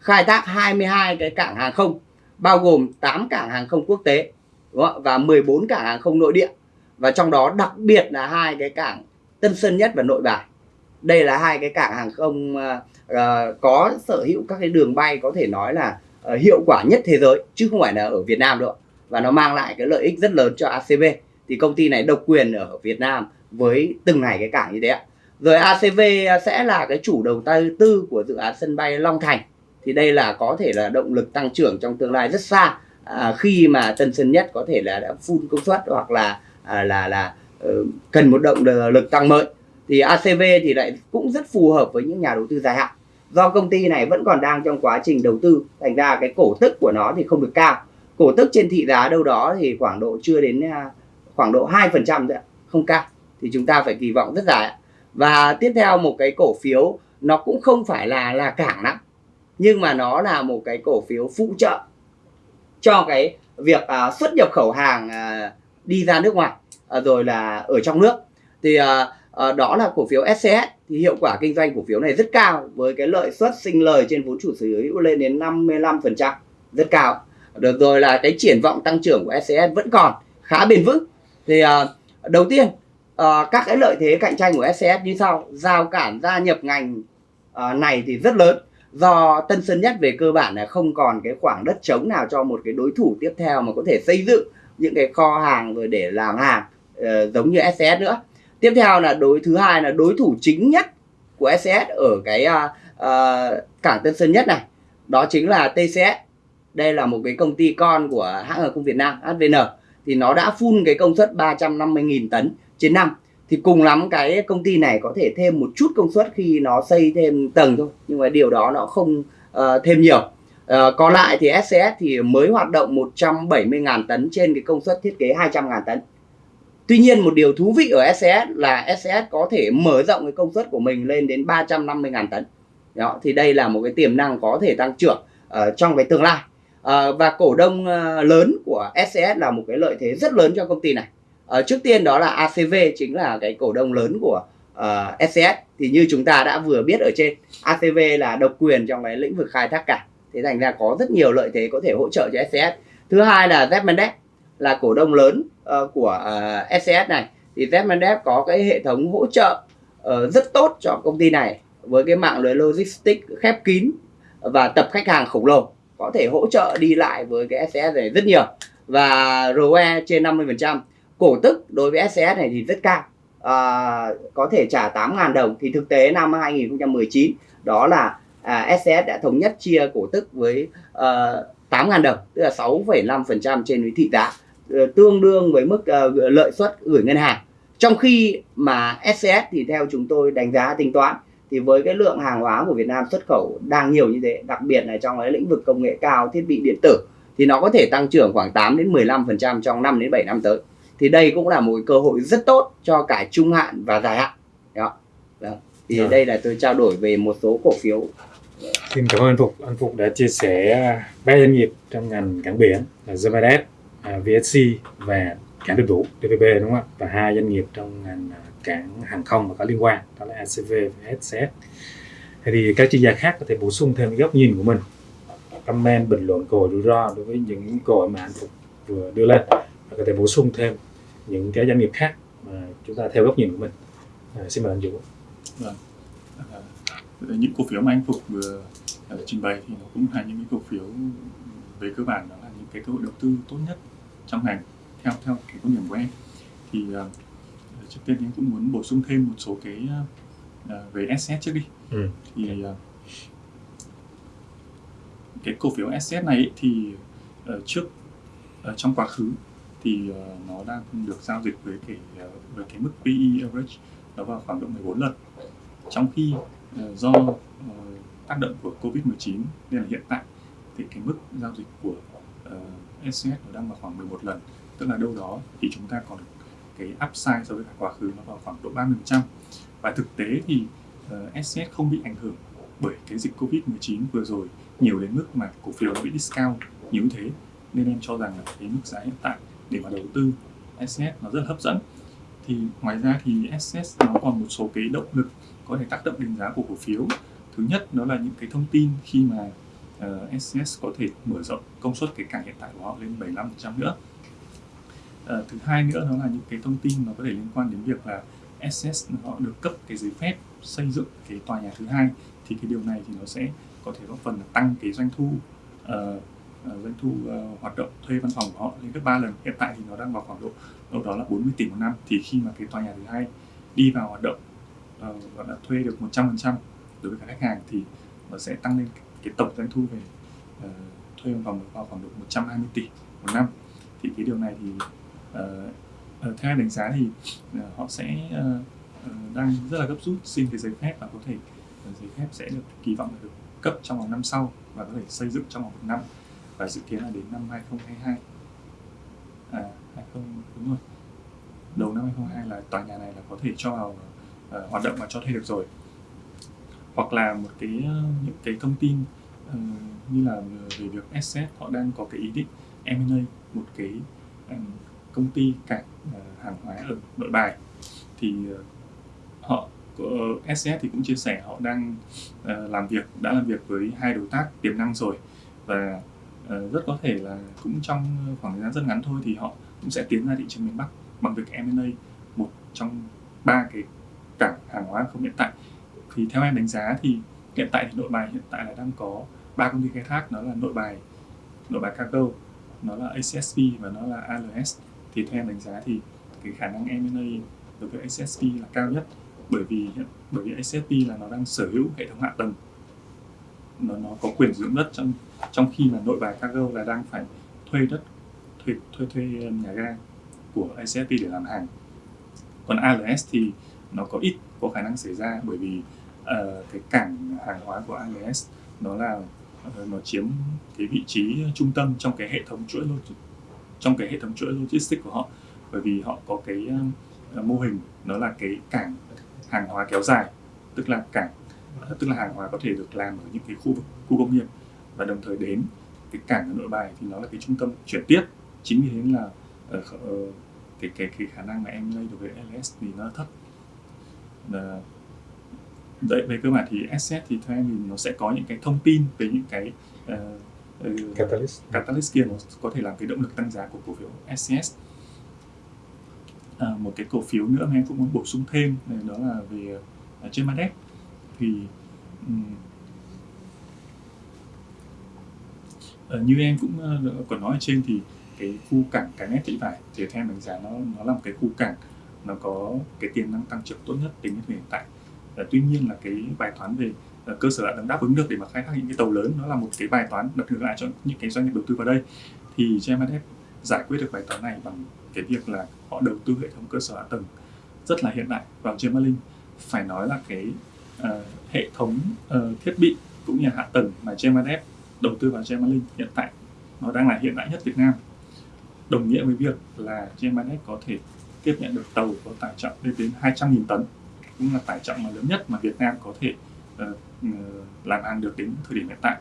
khai thác 22 cái cảng hàng không bao gồm 8 cảng hàng không quốc tế đúng không? và 14 cảng hàng không nội địa và trong đó đặc biệt là hai cái cảng Tân Sơn Nhất và Nội Bài. Đây là hai cái cảng hàng không uh, có sở hữu các cái đường bay có thể nói là uh, hiệu quả nhất thế giới chứ không phải là ở Việt Nam đâu và nó mang lại cái lợi ích rất lớn cho ACV thì công ty này độc quyền ở Việt Nam với từng này cái cảng như thế ạ. Rồi ACV sẽ là cái chủ đầu tư của dự án sân bay Long Thành. Thì đây là có thể là động lực tăng trưởng trong tương lai rất xa à, khi mà Tân Sơn Nhất có thể là đã full công suất hoặc là à, là là uh, cần một động lực tăng mới. Thì ACV thì lại cũng rất phù hợp với những nhà đầu tư dài hạn. Do công ty này vẫn còn đang trong quá trình đầu tư thành ra cái cổ tức của nó thì không được cao. Cổ tức trên thị giá đâu đó thì khoảng độ chưa đến à, khoảng độ 2% thôi không cao thì chúng ta phải kỳ vọng rất dài và tiếp theo một cái cổ phiếu nó cũng không phải là là cảng lắm nhưng mà nó là một cái cổ phiếu phụ trợ cho cái việc à, xuất nhập khẩu hàng à, đi ra nước ngoài à, rồi là ở trong nước. Thì à, à, đó là cổ phiếu SCS thì hiệu quả kinh doanh cổ phiếu này rất cao với cái lợi suất sinh lời trên vốn chủ sở hữu lên đến 55% rất cao. Được rồi là cái triển vọng tăng trưởng của SCS vẫn còn khá bền vững thì uh, đầu tiên uh, các cái lợi thế cạnh tranh của SCS như sau. Giao cản gia nhập ngành uh, này thì rất lớn. Do Tân Sơn Nhất về cơ bản là không còn cái khoảng đất trống nào cho một cái đối thủ tiếp theo mà có thể xây dựng những cái kho hàng rồi để làm hàng uh, giống như SCS nữa. Tiếp theo là đối thứ hai là đối thủ chính nhất của SCS ở cái uh, uh, cảng Tân Sơn Nhất này. Đó chính là TCS đây là một cái công ty con của hãng hàng không Việt Nam HVN thì nó đã phun cái công suất 350.000 tấn trên năm. Thì cùng lắm cái công ty này có thể thêm một chút công suất khi nó xây thêm tầng thôi nhưng mà điều đó nó không uh, thêm nhiều. Uh, còn lại thì SCS thì mới hoạt động 170.000 tấn trên cái công suất thiết kế 200.000 tấn. Tuy nhiên một điều thú vị ở SCS là SCS có thể mở rộng cái công suất của mình lên đến 350.000 tấn. Đó, thì đây là một cái tiềm năng có thể tăng trưởng uh, trong cái tương lai. Ờ, và cổ đông ờ, lớn của SCS là một cái lợi thế rất lớn cho công ty này. À, trước tiên đó là ACV chính là cái cổ đông lớn của uh, SCS thì như chúng ta đã vừa biết ở trên ACV là độc quyền trong cái lĩnh vực khai thác cảng. Thế thành ra có rất nhiều lợi thế có thể hỗ trợ cho SCS thứ hai là Z là cổ đông lớn uh, của uh, SCS này. Thì Z có cái hệ thống hỗ trợ uh, rất tốt cho công ty này với cái mạng lưới logistics khép kín và tập khách hàng khổng lồ có thể hỗ trợ đi lại với cái SCS này rất nhiều. Và ROE trên 50% cổ tức đối với SCS này thì rất cao. À, có thể trả 8.000 đồng. Thì thực tế năm 2019 đó là à, SCS đã thống nhất chia cổ tức với ờ, à, 8.000 đồng tức là 6,5% trên thị giá ờ, tương đương với mức uh, lợi suất gửi ngân hàng. Trong khi mà SCS thì theo chúng tôi đánh giá tính toán thì với cái lượng hàng hóa của Việt Nam xuất khẩu đang nhiều như thế đặc biệt là trong cái lĩnh vực công nghệ cao thiết bị điện tử thì nó có thể tăng trưởng khoảng 8 đến 15% trong 5 đến 7 năm tới thì đây cũng là một cơ hội rất tốt cho cả trung hạn và dài hạn đó, đó. thì Rồi. đây là tôi trao đổi về một số cổ phiếu Xin cảm ơn anh Phục. Anh Phục đã chia sẻ ba doanh nghiệp trong ngành cảng biển là Zemadet, à, VSC và cảng đường vũ DVB đúng không ạ? Và hai doanh nghiệp trong ngành à, cảng hàng không mà có liên quan đó là ACV và SCS. Thế thì các chuyên gia khác có thể bổ sung thêm góc nhìn của mình, comment, bình luận cơ hội rủi ro đối với những câu mà anh Phục vừa đưa lên và có thể bổ sung thêm những cái doanh nghiệp khác mà chúng ta theo góc nhìn của mình. À, xin mời anh Dũng. Vâng. À, những cổ phiếu mà anh Phục vừa à, trình bày thì nó cũng là những cái cổ phiếu về cơ bản đó là những cái cơ hội đầu tư tốt nhất trong ngành theo theo cái quan điểm của em. Thì uh, trước tiên em cũng muốn bổ sung thêm một số cái uh, về SS trước đi. Ừ. thì uh, cái cổ phiếu SS này ấy, thì uh, trước uh, trong quá khứ thì uh, nó đang được giao dịch với cái uh, với cái mức PE average nó vào khoảng độ 14 lần. Trong khi uh, do uh, tác động của Covid-19 nên là hiện tại thì cái mức giao dịch của uh, SCS nó đang vào khoảng 11 lần tức là đâu đó thì chúng ta còn cái upside so với cả quá khứ nó vào khoảng độ 30% và thực tế thì ờ, uh, SCS không bị ảnh hưởng bởi cái dịch Covid-19 vừa rồi nhiều đến mức mà cổ phiếu nó bị discount nhiều như thế. Nên em cho rằng là cái mức giá hiện tại để mà đầu tư SCS nó rất là hấp dẫn. Thì ngoài ra thì SCS nó còn một số cái động lực có thể tác động đến giá của cổ phiếu. Thứ nhất đó là những cái thông tin khi mà ờ, uh, SCS có thể mở rộng công suất cái cảng hiện tại của họ lên 75% nữa. Ờ, thứ hai nữa đó là những cái thông tin mà có thể liên quan đến việc là SS họ được cấp cái giấy phép xây dựng cái tòa nhà thứ hai thì cái điều này thì nó sẽ có thể góp phần là tăng cái doanh thu uh, uh, doanh thu uh, hoạt động thuê văn phòng của họ lên gấp 3 lần. Hiện tại thì nó đang vào khoảng độ đâu đó là 40 tỷ một năm. Thì khi mà cái tòa nhà thứ hai đi vào hoạt động uh, gọi là thuê được 100% đối với cả khách hàng thì nó sẽ tăng lên cái tổng doanh thu về uh, thuê văn phòng vào khoảng độ 120 tỷ một năm. Thì cái điều này thì uh, theo đánh giá thì uh, họ sẽ uh, đang rất là gấp rút xin cái giấy phép và có thể uh, giấy phép sẽ được kỳ vọng là được cấp trong vòng năm sau và có thể xây dựng trong vòng một năm và dự kiến là đến năm 2022 à 20 đúng rồi. Đầu năm 2022 là tòa nhà này là có thể cho vào uh, hoạt động và cho thuê được rồi. Hoặc là một cái uh, những cái thông tin uh, như là về việc SS họ đang có cái ý định M&A một cái um, công ty cảng ờ, hàng hóa ở nội bài. Thì ờ, họ ờ, SS thì cũng chia sẻ họ đang làm việc, đã làm việc với hai đối tác tiềm năng rồi. Và rất có thể là cũng trong khoảng thời gian rất ngắn thôi thì họ cũng sẽ tiến ra thị trường miền Bắc bằng việc M&A một trong ba cái cảng hàng hóa không hiện tại. Thì theo em đánh giá thì hiện tại thì nội bài hiện tại là đang có ba công ty khai thác, nó là nội bài nội bài cargo, nó là ACSP và nó là ALS thì theo em đánh giá thì cái khả năng M&A đối với ACSP là cao nhất. Bởi vì bởi vì ACSP là nó đang sở hữu hệ thống hạ tầng. Nó nó có quyền sử dụng đất trong trong khi mà nội bài cargo là đang phải thuê đất thuê thuê thuê nhà ga của ACSP để làm hàng. Còn ALS thì nó có ít có khả năng xảy ra bởi vì uh, cái cảng hàng hóa của ALS nó là uh, nó chiếm cái vị trí trung tâm trong cái hệ thống chuỗi trong cái hệ thống chuỗi logistics của họ. Bởi vì họ có cái ờ, mô hình nó là cái cảng hàng hóa kéo dài tức là cảng tức là hàng hóa có thể được làm ở những cái khu vực khu công nghiệp và đồng thời đến cái cảng ở nội bài thì nó là cái trung tâm chuyển tiếp. Chính vì thế là ờ, kh- ờ, cái cái cái khả năng mà em lây được với LS thì nó thấp. Ờ, đấy về cơ bản thì asset thì theo em thì nó sẽ có những cái thông tin về những cái uh, Catalyst. Catalyst kia nó có thể làm cái động lực tăng giá của cổ phiếu SCS à, một cái cổ phiếu nữa mà em cũng muốn bổ sung thêm này đó là về uh, Gemadep thì ừm, ờ, như em cũng đã có nói ở trên thì cái khu cảng cái nét thị vải thì theo em đánh giá nó nó là một cái khu cảng nó có cái tiềm năng tăng trưởng tốt nhất tính đến hiện tại. Ờ, tuy nhiên là cái bài toán về cơ sở hạ tầng đáp ứng được để mà khai thác những cái tàu lớn. Nó là một cái bài toán đặt ngược lại cho những cái doanh nghiệp đầu tư vào đây. Thì GMNF giải quyết được bài toán này bằng cái việc là họ đầu tư hệ thống cơ sở hạ tầng rất là hiện đại vào Gemalink phải nói là cái uh, hệ thống uh, thiết bị cũng như hạ tầng mà Gemalink đầu tư vào Gemalink hiện tại nó đang là hiện đại nhất Việt Nam. Đồng nghĩa với việc là Gemalink có thể tiếp nhận được tàu có tải trọng lên đến 200.000 tấn cũng là tải trọng mà lớn nhất mà Việt Nam có thể Ờ, ừ, làm hàng được đến thời điểm hiện tại.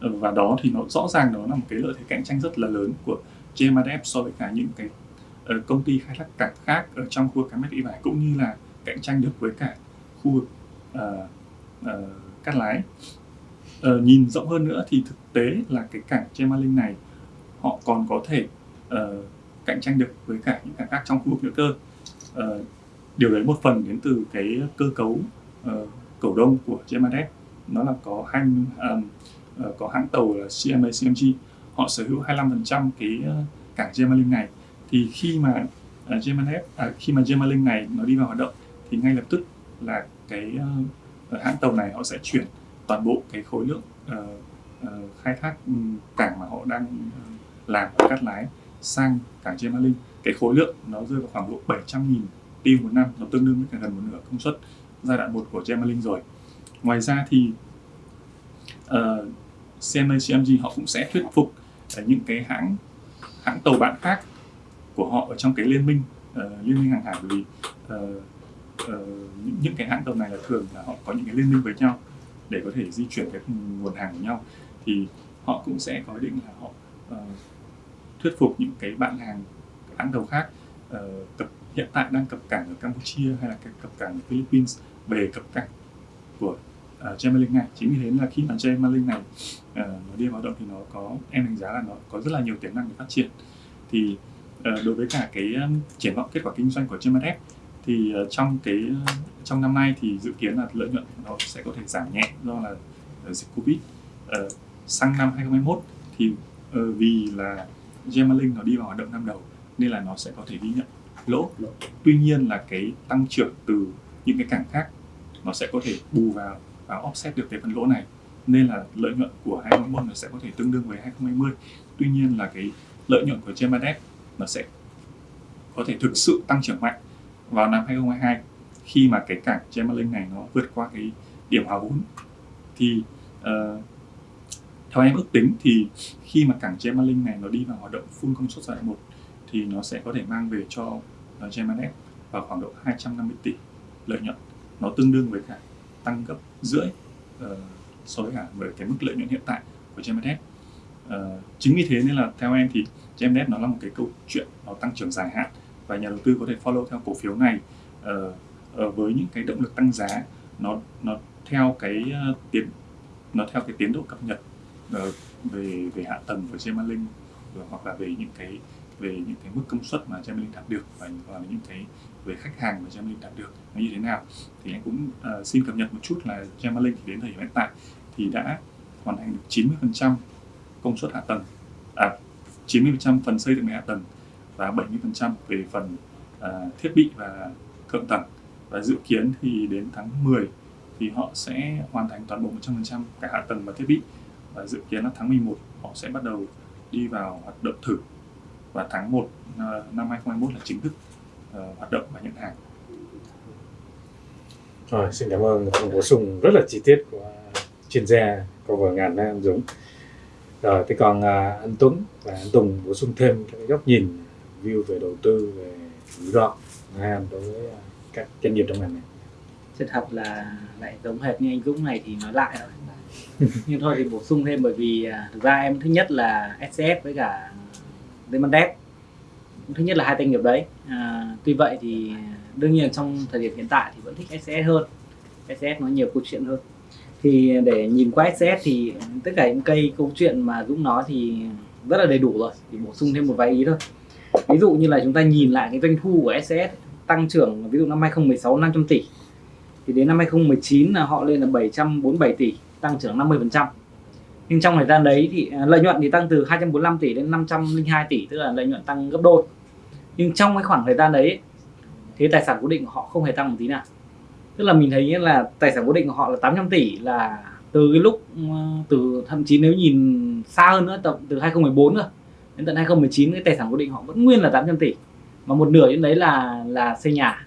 Ờ, và đó thì nó rõ ràng đó là một cái lợi thế cạnh tranh rất là lớn của GMRF so với cả những cái ờ, công ty khai thác cảng khác ở trong khu vực cảng Mỹ Vải cũng như là cạnh tranh được với cả khu vực uh, uh, Cát Lái. Uh, nhìn rộng hơn nữa thì thực tế là cái cảng Gemalink này họ còn có thể uh, cạnh tranh được với cả những cảng khác trong khu vực nữa cơ. Uh, điều đấy một phần đến từ cái cơ cấu uh, cổ đông của GMRF nó là có hai um, có hãng tàu là CMA CMG họ sở hữu 25% cái ờ, cảng Gemalink này. Thì khi mà ờ, uh, GMRF à, khi mà Gemalink này nó đi vào hoạt động thì ngay lập tức là cái uh, hãng tàu này họ sẽ chuyển toàn bộ cái khối lượng uh, uh, khai thác cảng mà họ đang làm ở Cát Lái sang cảng Gemalink. Cái khối lượng nó rơi vào khoảng độ 700.000 tiêu một năm nó tương đương với cả gần một nửa công suất giai đoạn 1 của Gemalink rồi. Ngoài ra thì uh, CMA CMG họ cũng sẽ thuyết phục uh, những cái hãng hãng tàu bạn khác của họ ở trong cái liên minh uh, liên minh hàng hải. Bởi vì uh, uh, những, những cái hãng tàu này là thường là họ có những cái liên minh với nhau để có thể di chuyển cái nguồn hàng của nhau. Thì họ cũng sẽ có ý định là họ uh, thuyết phục những cái bạn hàng hãng tàu khác uh, tập hiện tại đang cập cảng ở Campuchia hay là cập cảng ở Philippines về cập cảng của ờ, uh, Gemalink này. Chính vì thế là khi mà Gemalink này uh, nó đi vào động thì nó có em đánh giá là nó có rất là nhiều tiềm năng để phát triển. Thì uh, đối với cả cái um, triển vọng kết quả kinh doanh của GMF thì uh, trong cái uh, trong năm nay thì dự kiến là lợi nhuận nó sẽ có thể giảm nhẹ do là uh, dịch Covid. Uh, sang năm 2021 thì uh, vì là Gemalink nó đi vào hoạt động năm đầu nên là nó sẽ có thể ghi nhận lỗ. Tuy nhiên là cái tăng trưởng từ những cái cảng khác nó sẽ có thể bù vào và offset được cái phần lỗ này. Nên là lợi nhuận của 2021 nó sẽ có thể tương đương với 2020 tuy nhiên là cái lợi nhuận của GMDF nó sẽ có thể thực sự tăng trưởng mạnh vào năm 2022 khi mà cái cảng Gemalink này nó vượt qua cái điểm hòa vốn. Thì uh, theo em ước tính thì khi mà cảng Gemalink này nó đi vào hoạt động full công suất giai đoạn 1 thì nó sẽ có thể mang về cho uh, GMF vào khoảng độ 250 tỷ lợi nhuận. Nó tương đương với cả tăng gấp rưỡi uh, so với cả với cái mức lợi nhuận hiện tại của GMF uh, ờ, chính vì thế nên là theo em thì GMF nó là một cái câu chuyện nó tăng trưởng dài hạn và nhà đầu tư có thể follow theo cổ phiếu này. Uh, uh, với những cái động lực tăng giá nó nó theo cái uh, tiến nó theo cái tiến độ cập nhật uh, về về hạ tầng của Gemalink hoặc là về những cái về những cái mức công suất mà Gemalink đạt được và, là những cái về khách hàng mà Gemalink đạt được nó như thế nào. Thì anh cũng uh, xin cập nhật một chút là Gemalink thì đến thời điểm hiện tại thì đã hoàn thành được 90% công suất hạ tầng à 90% phần xây dựng hạ tầng và 70% về phần uh, thiết bị và thượng tầng. Và dự kiến thì đến tháng 10 thì họ sẽ hoàn thành toàn bộ 100% cả hạ tầng và thiết bị. Và dự kiến là tháng 11 họ sẽ bắt đầu đi vào hoạt động thử và tháng 1 uh, năm 2021 là chính thức uh, hoạt động và nhận hàng. Rồi, xin cảm ơn phần bổ sung rất là chi tiết của chuyên gia cover ngành đó anh Dũng. Rồi thế còn à, anh Tuấn và anh Tùng bổ sung thêm các cái góc nhìn view về đầu tư về rủi ro đối với các doanh nghiệp trong ngành này. Sự thật là lại giống hệt như anh Dũng này thì nói lại thôi. Nhưng thôi thì bổ sung thêm bởi vì à, thực ra em thứ nhất là SS với cả Demandep thứ nhất là hai doanh nghiệp đấy. À, tuy vậy thì đương nhiên trong thời điểm hiện tại thì vẫn thích SCS hơn. SCS nó nhiều câu chuyện hơn. Thì để nhìn qua SCS thì tất cả những cây câu chuyện mà Dũng nói thì rất là đầy đủ rồi. Thì bổ sung thêm một vài ý thôi. Ví dụ như là chúng ta nhìn lại cái doanh thu của SCS tăng trưởng ví dụ năm 2016 500 tỷ. Thì đến năm 2019 là họ lên là 747 tỷ tăng trưởng 50% nhưng trong thời gian đấy thì à, lợi nhuận thì tăng từ 245 tỷ đến 502 tỷ tức là lợi nhuận tăng gấp đôi. Nhưng trong cái khoảng thời gian đấy thì tài sản cố định của họ không hề tăng một tí nào. Tức là mình thấy là tài sản cố định của họ là 800 tỷ là từ cái lúc à, từ thậm chí nếu nhìn xa hơn nữa tầm từ 2014 rồi đến tận 2019 cái tài sản cố định họ vẫn nguyên là 800 tỷ. Mà một nửa trên đấy là là xây nhà.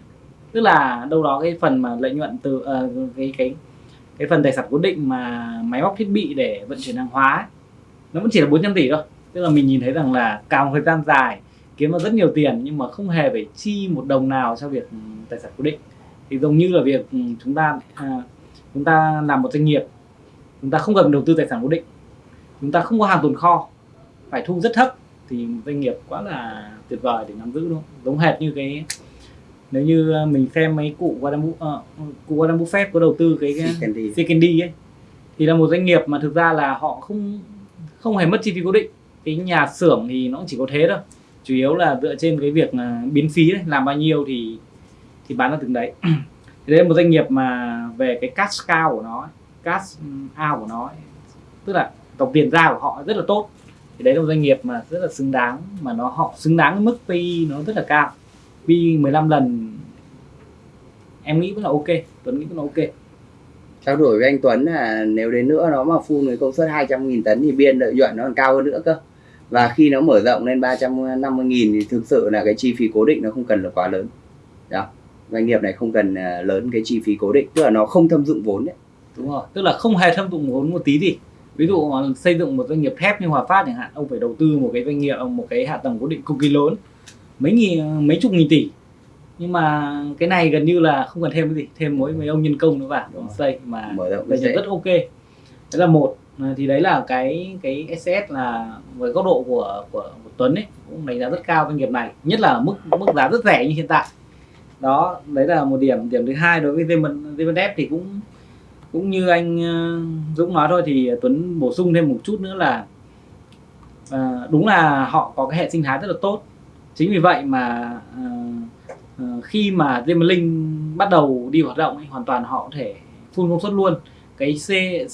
Tức là đâu đó cái phần mà lợi nhuận từ uh, cái cái cái phần tài sản cố định mà máy móc thiết bị để vận chuyển hàng hóa ấy, nó vẫn chỉ là 400 tỷ thôi. Tức là mình nhìn thấy rằng là cả một thời gian dài kiếm được rất nhiều tiền nhưng mà không hề phải chi một đồng nào cho việc ừ, tài sản cố định. Thì giống như là việc ừ, chúng ta à, chúng ta làm một doanh nghiệp chúng ta không cần đầu tư tài sản cố định chúng ta không có hàng tồn kho phải thu rất thấp thì doanh nghiệp quá là tuyệt vời để nắm giữ luôn giống hệt như cái nếu như mình xem mấy cụ Warren Buffett, uh, cụ Warren Buffett có đầu tư cái Candy. Sekendi ấy thì là một doanh nghiệp mà thực ra là họ không không hề mất chi phí cố định. Cái nhà xưởng thì nó cũng chỉ có thế thôi. Chủ yếu là dựa trên cái việc là biến phí đấy làm bao nhiêu thì thì bán ra từng đấy. Thì đấy là một doanh nghiệp mà về cái cash cow của nó cash out của nó tức là tổng tiền ra của họ rất là tốt. Thì đấy là một doanh nghiệp mà rất là xứng đáng mà nó họ xứng đáng với mức PE nó rất là cao PE 15 lần em nghĩ vẫn là ok Tuấn nghĩ vẫn là ok. Trao đổi với anh Tuấn là nếu đến nữa nó mà phun với công suất 200.000 tấn thì biên lợi nhuận nó còn cao hơn nữa cơ. Và khi nó mở rộng lên 350.000 thì thực sự là cái chi phí cố định nó không cần là quá lớn. Đó doanh nghiệp này không cần à, lớn cái chi phí cố định tức là nó không thâm dụng vốn đấy. Đúng rồi tức là không hề thâm dụng vốn một tí gì. Ví dụ xây dựng một doanh nghiệp thép như Hòa Phát chẳng hạn ông phải đầu tư một cái doanh nghiệp một cái hạ tầng cố định cực kỳ lớn mấy nghìn mấy chục nghìn tỷ. Nhưng mà cái này gần như là không cần thêm cái gì thêm mỗi mấy ông nhân công nữa vào xây mà nhuận rất ok. Đấy là một. À, thì đấy là cái cái SS là với góc độ của của, của Tuấn ấy cũng đánh giá rất cao doanh nghiệp này. Nhất là mức mức giá rất rẻ như hiện tại. Đó đấy là một điểm điểm thứ hai đối với Zemendev thì cũng cũng như anh ờ, Dũng nói thôi thì Tuấn bổ sung thêm một chút nữa là à, đúng là họ có cái hệ sinh thái rất là tốt chính vì vậy mà uh, khi mà Zemlink bắt đầu đi hoạt động ấy, hoàn toàn họ có thể phun công suất luôn. Cái C,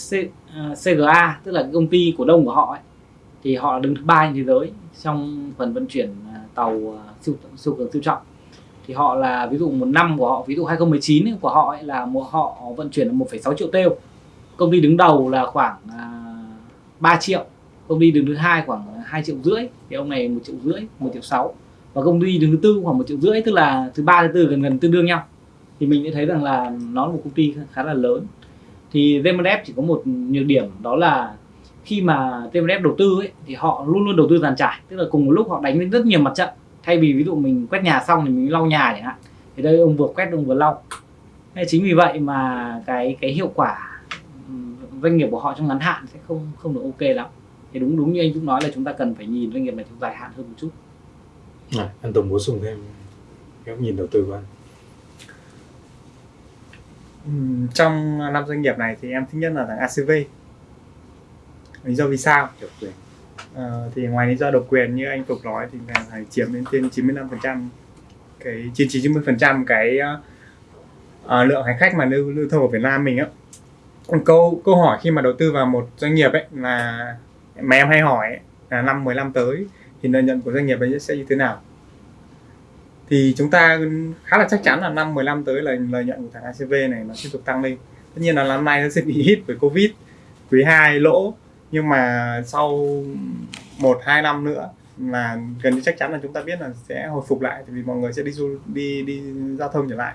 C, ờ, uh, CGA tức là cái công ty cổ đông của họ ấy, thì họ đứng thứ ba trên thế giới trong phần vận chuyển tàu siêu siêu cường siêu trọng. Thì họ là ví dụ một năm của họ ví dụ 2019 ấy, của họ ấy là một họ vận chuyển là 1,6 triệu têu công ty đứng đầu là khoảng uh, 3 triệu. Công ty đứng thứ hai khoảng 2 triệu rưỡi. Thì ông này một triệu rưỡi một triệu sáu và công ty đứng thứ tư khoảng một triệu rưỡi tức là thứ ba thứ tư gần gần tương đương nhau. Thì mình sẽ thấy rằng là nó là một công ty khá là lớn. Thì VMF chỉ có một nhược điểm đó là khi mà VMF đầu tư ấy, thì họ luôn luôn đầu tư dàn trải. Tức là cùng một lúc họ đánh lên rất nhiều mặt trận. Thay vì ví dụ mình quét nhà xong thì mình lau nhà chẳng hạn thì đây ông vừa quét ông vừa lau. Nên chính vì vậy mà cái cái hiệu quả doanh nghiệp của họ trong ngắn hạn sẽ không không được ok lắm. Thì đúng đúng như anh Dũng nói là chúng ta cần phải nhìn doanh nghiệp này trong dài hạn hơn một chút à, anh Tùng bổ sung thêm góc nhìn đầu tư của anh. Trong năm doanh nghiệp này thì em thích nhất là thằng ACV lý do vì sao? Độc quyền. À, thì ngoài lý do độc quyền như anh Phục nói thì là phải chiếm đến trên 95% cái trên 90% cái uh, lượng hành khách mà lưu lưu thông ở Việt Nam mình á. Câu câu hỏi khi mà đầu tư vào một doanh nghiệp ấy là mà em hay hỏi ấy, là năm 15 tới thì lợi nhuận của doanh nghiệp ấy sẽ như thế nào? Thì chúng ta khá là chắc chắn là năm 15 tới là lợi nhuận của thằng ACV này nó tiếp tục tăng lên. Tất nhiên là năm nay nó sẽ bị hit bởi covid, quý 2 lỗ. Nhưng mà sau một, hai năm nữa là gần như chắc chắn là chúng ta biết là sẽ hồi phục lại vì mọi người sẽ đi du, đi đi giao thông trở lại.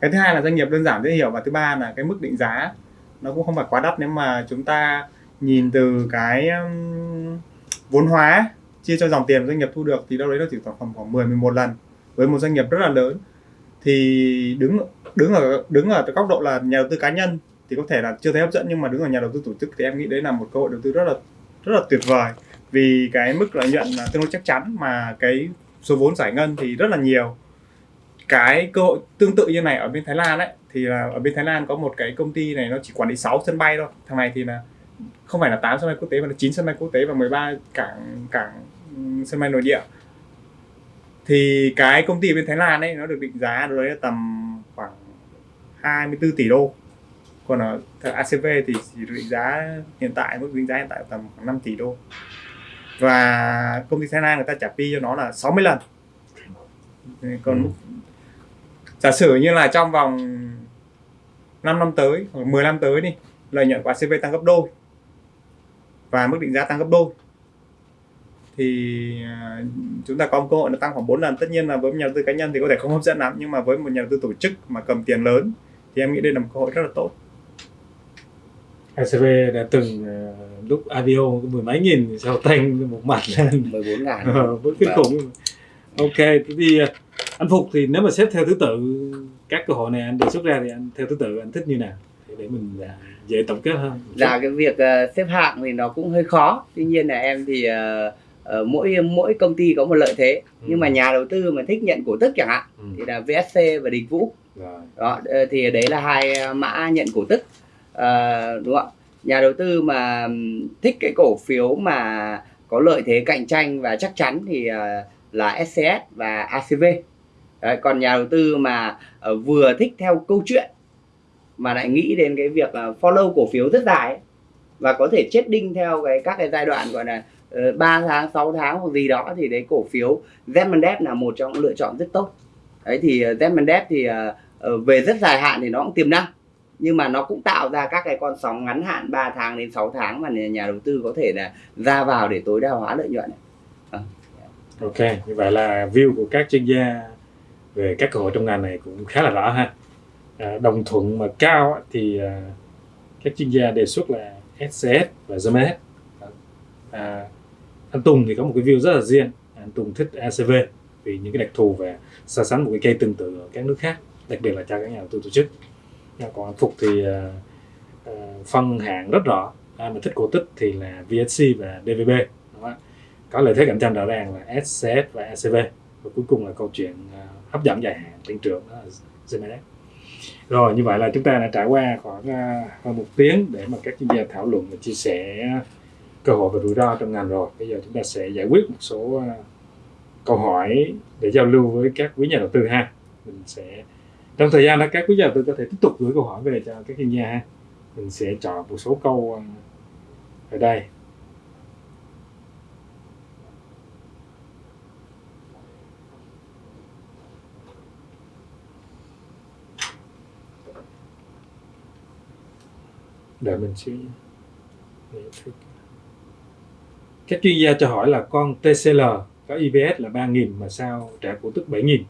Cái thứ hai là doanh nghiệp đơn giản dễ hiểu và thứ ba là cái mức định giá nó cũng không phải quá đắt. Nếu mà chúng ta nhìn từ cái vốn hóa chia cho dòng tiền doanh nghiệp thu được thì đâu đấy nó chỉ khoảng khoảng khoảng 10 11 lần với một doanh nghiệp rất là lớn. Thì đứng đứng ở đứng ở cái góc độ là nhà đầu tư cá nhân thì có thể là chưa thấy hấp dẫn, nhưng mà đứng ở nhà đầu tư tổ chức thì em nghĩ đấy là một cơ hội đầu tư rất là rất là tuyệt vời. Vì cái mức lợi nhuận là tương đối chắc chắn mà cái số vốn giải ngân thì rất là nhiều. Cái cơ hội tương tự như này ở bên Thái Lan ấy, thì là ở bên Thái Lan có một cái công ty này nó chỉ quản lý 6 sân bay thôi. Thằng này thì là không phải là 8 sân bay quốc tế mà là 9 sân bay quốc tế và 13 cảng cảng ừm, sân bay nội địa. Thì cái công ty bên Thái Lan ấy nó được định giá đấy là tầm khoảng 24 tỷ đô. Còn ở ACV thì chỉ định giá hiện tại mức định giá hiện tại tầm khoảng 5 tỷ đô. Và công ty Thái Lan người ta trả P cho nó là 60 lần. Còn Ừ. giả sử như là trong vòng 5 năm tới hoặc 10 năm tới đi lợi nhuận của ACV tăng gấp đôi và mức định giá tăng gấp đôi. Thì à, chúng ta có một cơ hội là tăng khoảng 4 lần. Tất nhiên là với một nhà đầu tư cá nhân thì có thể không hấp dẫn lắm nhưng mà với một nhà đầu tư tổ chức mà cầm tiền lớn thì em nghĩ đây là một cơ hội rất là tốt. ACV đã từng ờ, lúc IPO mười mấy nghìn sau tăng một mặt lên. 14 ngàn. Ờ, với kinh Vâng. khủng. Ok thế thì ờ, anh phục thì nếu mà xếp theo thứ tự các cơ hội này anh đề xuất ra thì anh theo thứ tự anh thích như nào để, mình à, dễ tổng kết hơn Dạ cái việc ờ, xếp hạng thì nó cũng hơi khó. Tuy nhiên là em thì ờ, ờ, mỗi mỗi công ty có một lợi thế. Ừ. Nhưng mà nhà đầu tư mà thích nhận cổ tức chẳng hạn Ừ. thì là VSC và Đình Vũ. rồi Đó ờ, thì đấy là hai mã nhận cổ tức. Ờ, đúng không ạ? Nhà đầu tư mà thích cái cổ phiếu mà có lợi thế cạnh tranh và chắc chắn thì là SCS và ACV. Đấy, còn nhà đầu tư mà vừa thích theo câu chuyện mà lại nghĩ đến cái việc là follow cổ phiếu rất dài ấy, và có thể chết đinh theo cái các cái giai đoạn gọi là ờ, uh, 3 tháng 6 tháng hoặc gì đó thì đấy cổ phiếu Z là một trong những lựa chọn rất tốt. Đấy thì uh, thì uh, về rất dài hạn thì nó cũng tiềm năng nhưng mà nó cũng tạo ra các cái con sóng ngắn hạn 3 tháng đến 6 tháng mà nhà đầu tư có thể là ra vào để tối đa hóa lợi nhuận ok như vậy là view của các chuyên gia về các cơ hội trong ngành này cũng khá là rõ ha. À, đồng thuận mà cao thì à, các chuyên gia đề xuất là SCS và zms à, anh Tùng thì có một cái view rất là riêng. À, anh Tùng thích ACV vì những cái đặc thù và so sánh một cái cây tương tự ở các nước khác đặc biệt là cho các nhà đầu tư tổ chức. Còn anh Phục thì phân hạng rất rõ. Ai mà thích cổ tích thì là VSC và DVB đúng không có lợi thế cạnh tranh rõ ràng là SCS và ACV và cuối cùng là câu chuyện hấp dẫn dài hạn tăng trưởng đó là GMS rồi, như vậy là chúng ta đã trải qua khoảng à, hơn một tiếng để mà các chuyên gia thảo luận và chia sẻ cơ hội và rủi ro trong ngành rồi. Bây giờ chúng ta sẽ giải quyết một số à, câu hỏi để giao lưu với các quý nhà đầu tư ha. Mình sẽ, trong thời gian đó các quý nhà đầu tư có thể tiếp tục gửi câu hỏi về cho các chuyên gia ha. Mình sẽ chọn một số câu à, ở đây. Đợi mình thích. các chuyên gia cho hỏi là con TCL có EPS là 3.000 mà sao trả cổ tức 7.000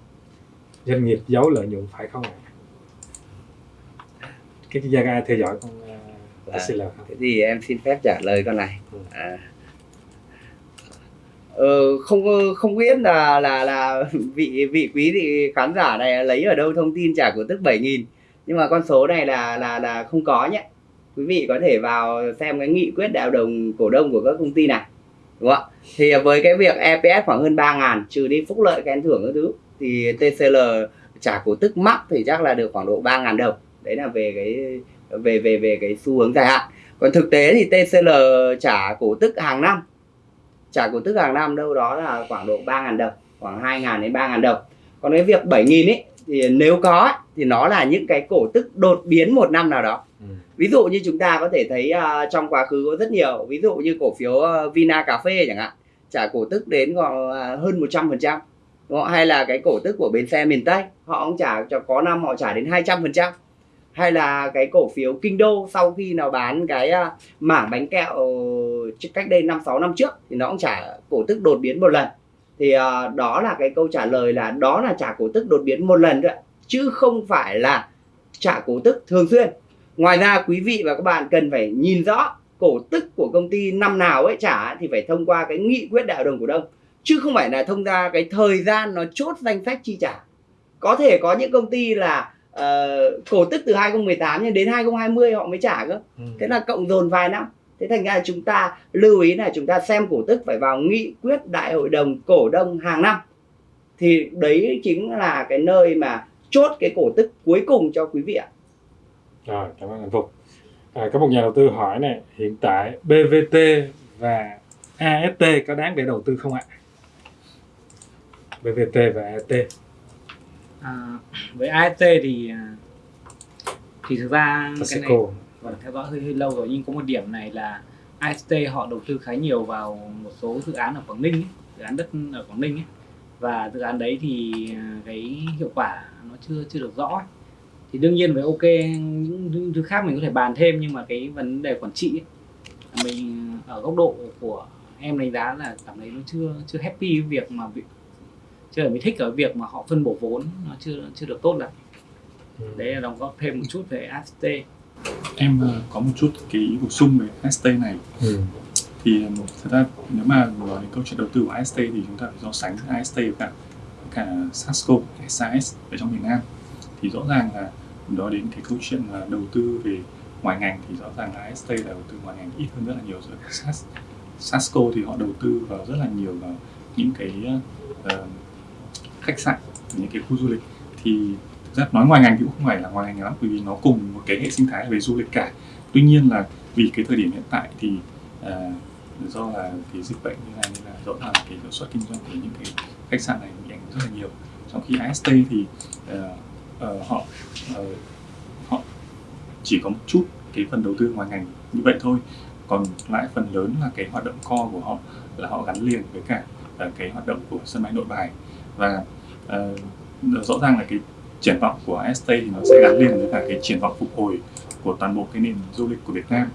doanh nghiệp giấu lợi nhuận phải không ạ các chuyên gia ai theo dõi con uh, À. TCL không thế thì em xin phép trả lời con này Ừ. à. ờ, không không biết là là là vị vị quý vị khán giả này lấy ở đâu thông tin trả cổ tức 7.000 nhưng mà con số này là là là không có nhé quý vị có thể vào xem cái nghị quyết đại hội đồng cổ đông của các công ty này, đúng không ạ? Thì với cái việc EPS khoảng hơn 3 ngàn, trừ đi phúc lợi, khen thưởng các thứ, thì TCL trả cổ tức mắc thì chắc là được khoảng độ 3 ngàn đồng. Đấy là về cái, về về về cái xu hướng dài hạn. Còn thực tế thì TCL trả cổ tức hàng năm. Trả cổ tức hàng năm đâu đó là khoảng độ 3 ngàn đồng, khoảng 2 ngàn đến 3 ngàn đồng. Còn cái việc 7.000 ấy thì nếu có thì nó là những cái cổ tức đột biến một năm nào đó. Ừ ví dụ như chúng ta có thể thấy uh, trong quá khứ có rất nhiều. Ví dụ như cổ phiếu uh, Vina cà phê chẳng hạn. Trả cổ tức đến còn hơn 100% đúng hay là cái cổ tức của bến xe miền Tây họ cũng trả cho có năm họ trả đến 200% hay là cái cổ phiếu Kinh Đô sau khi nào bán cái uh, mảng bánh kẹo cách đây 5 6 năm trước thì nó cũng trả cổ tức đột biến một lần. Thì uh, đó là cái câu trả lời là đó là trả cổ tức đột biến một lần thôi chứ không phải là trả cổ tức thường xuyên. Ngoài ra quý vị và các bạn cần phải nhìn rõ cổ tức của công ty năm nào ấy trả thì phải thông qua cái nghị quyết đại hội đồng cổ đông. Chứ không phải là thông qua cái thời gian nó chốt danh sách chi trả. Có thể có những công ty là uh, cổ tức từ 2018 nhưng đến 2020 họ mới trả cơ. Ừ. thế là cộng dồn vài năm. Thế thành ra chúng ta lưu ý là chúng ta xem cổ tức phải vào nghị quyết đại hội đồng cổ đông hàng năm. Thì đấy chính là cái nơi mà chốt cái cổ tức cuối cùng cho quý vị ạ Rồi, cảm ơn anh Phục. À, có một nhà đầu tư hỏi này, hiện tại BVT và AST có đáng để đầu tư không ạ? BVT và AST. à, với AST thì à, thì thực ra cái này và theo dõi hơi, hơi lâu rồi nhưng có một điểm này là AST họ đầu tư khá nhiều vào một số dự án ở Quảng Ninh ấy, dự án đất ở Quảng Ninh ấy. và dự án đấy thì à, cái hiệu quả nó chưa chưa được rõ ấy. Thì đương nhiên với ok những, những thứ khác mình có thể bàn thêm nhưng mà cái vấn đề quản trị ấy, là mình ở góc độ của em đánh giá là cảm thấy nó chưa chưa happy với việc mà việc chưa mới thích ở việc mà họ phân bổ vốn nó chưa chưa được tốt lắm Ừ. đấy là đóng góp thêm một chút về AST em ờ, có một chút cái ý bổ sung về ST này Ừ. thì um, thật ra nếu mà nói đến câu chuyện đầu tư của AST thì chúng ta phải so sánh AST với cả cả Sasco, SAS ở trong miền Nam thì rõ ràng là đó đến cái câu chuyện là đầu tư về ngoài ngành thì rõ ràng là st là đầu tư ngoài ngành ít hơn rất là nhiều rồi. Sas, Sasco thì họ đầu tư vào rất là nhiều vào những cái uh, khách sạn những cái khu du lịch. Thì thực ra nói ngoài ngành thì cũng không phải là ngoài ngành lắm bởi vì nó cùng một cái hệ sinh thái về du lịch cả. Tuy nhiên là vì cái thời điểm hiện tại thì uh, do là cái dịch bệnh như này nên là rõ ràng cái hiệu suất kinh doanh của những cái khách sạn này bị ảnh hưởng rất là nhiều. Trong khi AST thì uh, Ờ, họ ờ, họ chỉ có một chút cái phần đầu tư ngoài ngành như vậy thôi. Còn lại phần lớn là cái hoạt động co của họ là họ gắn liền với cả ờ, cái hoạt động của sân bay nội bài. Và uh, rõ ràng là cái triển vọng của ST thì nó sẽ gắn liền với cả cái triển vọng phục hồi của toàn bộ cái nền du lịch của Việt Nam.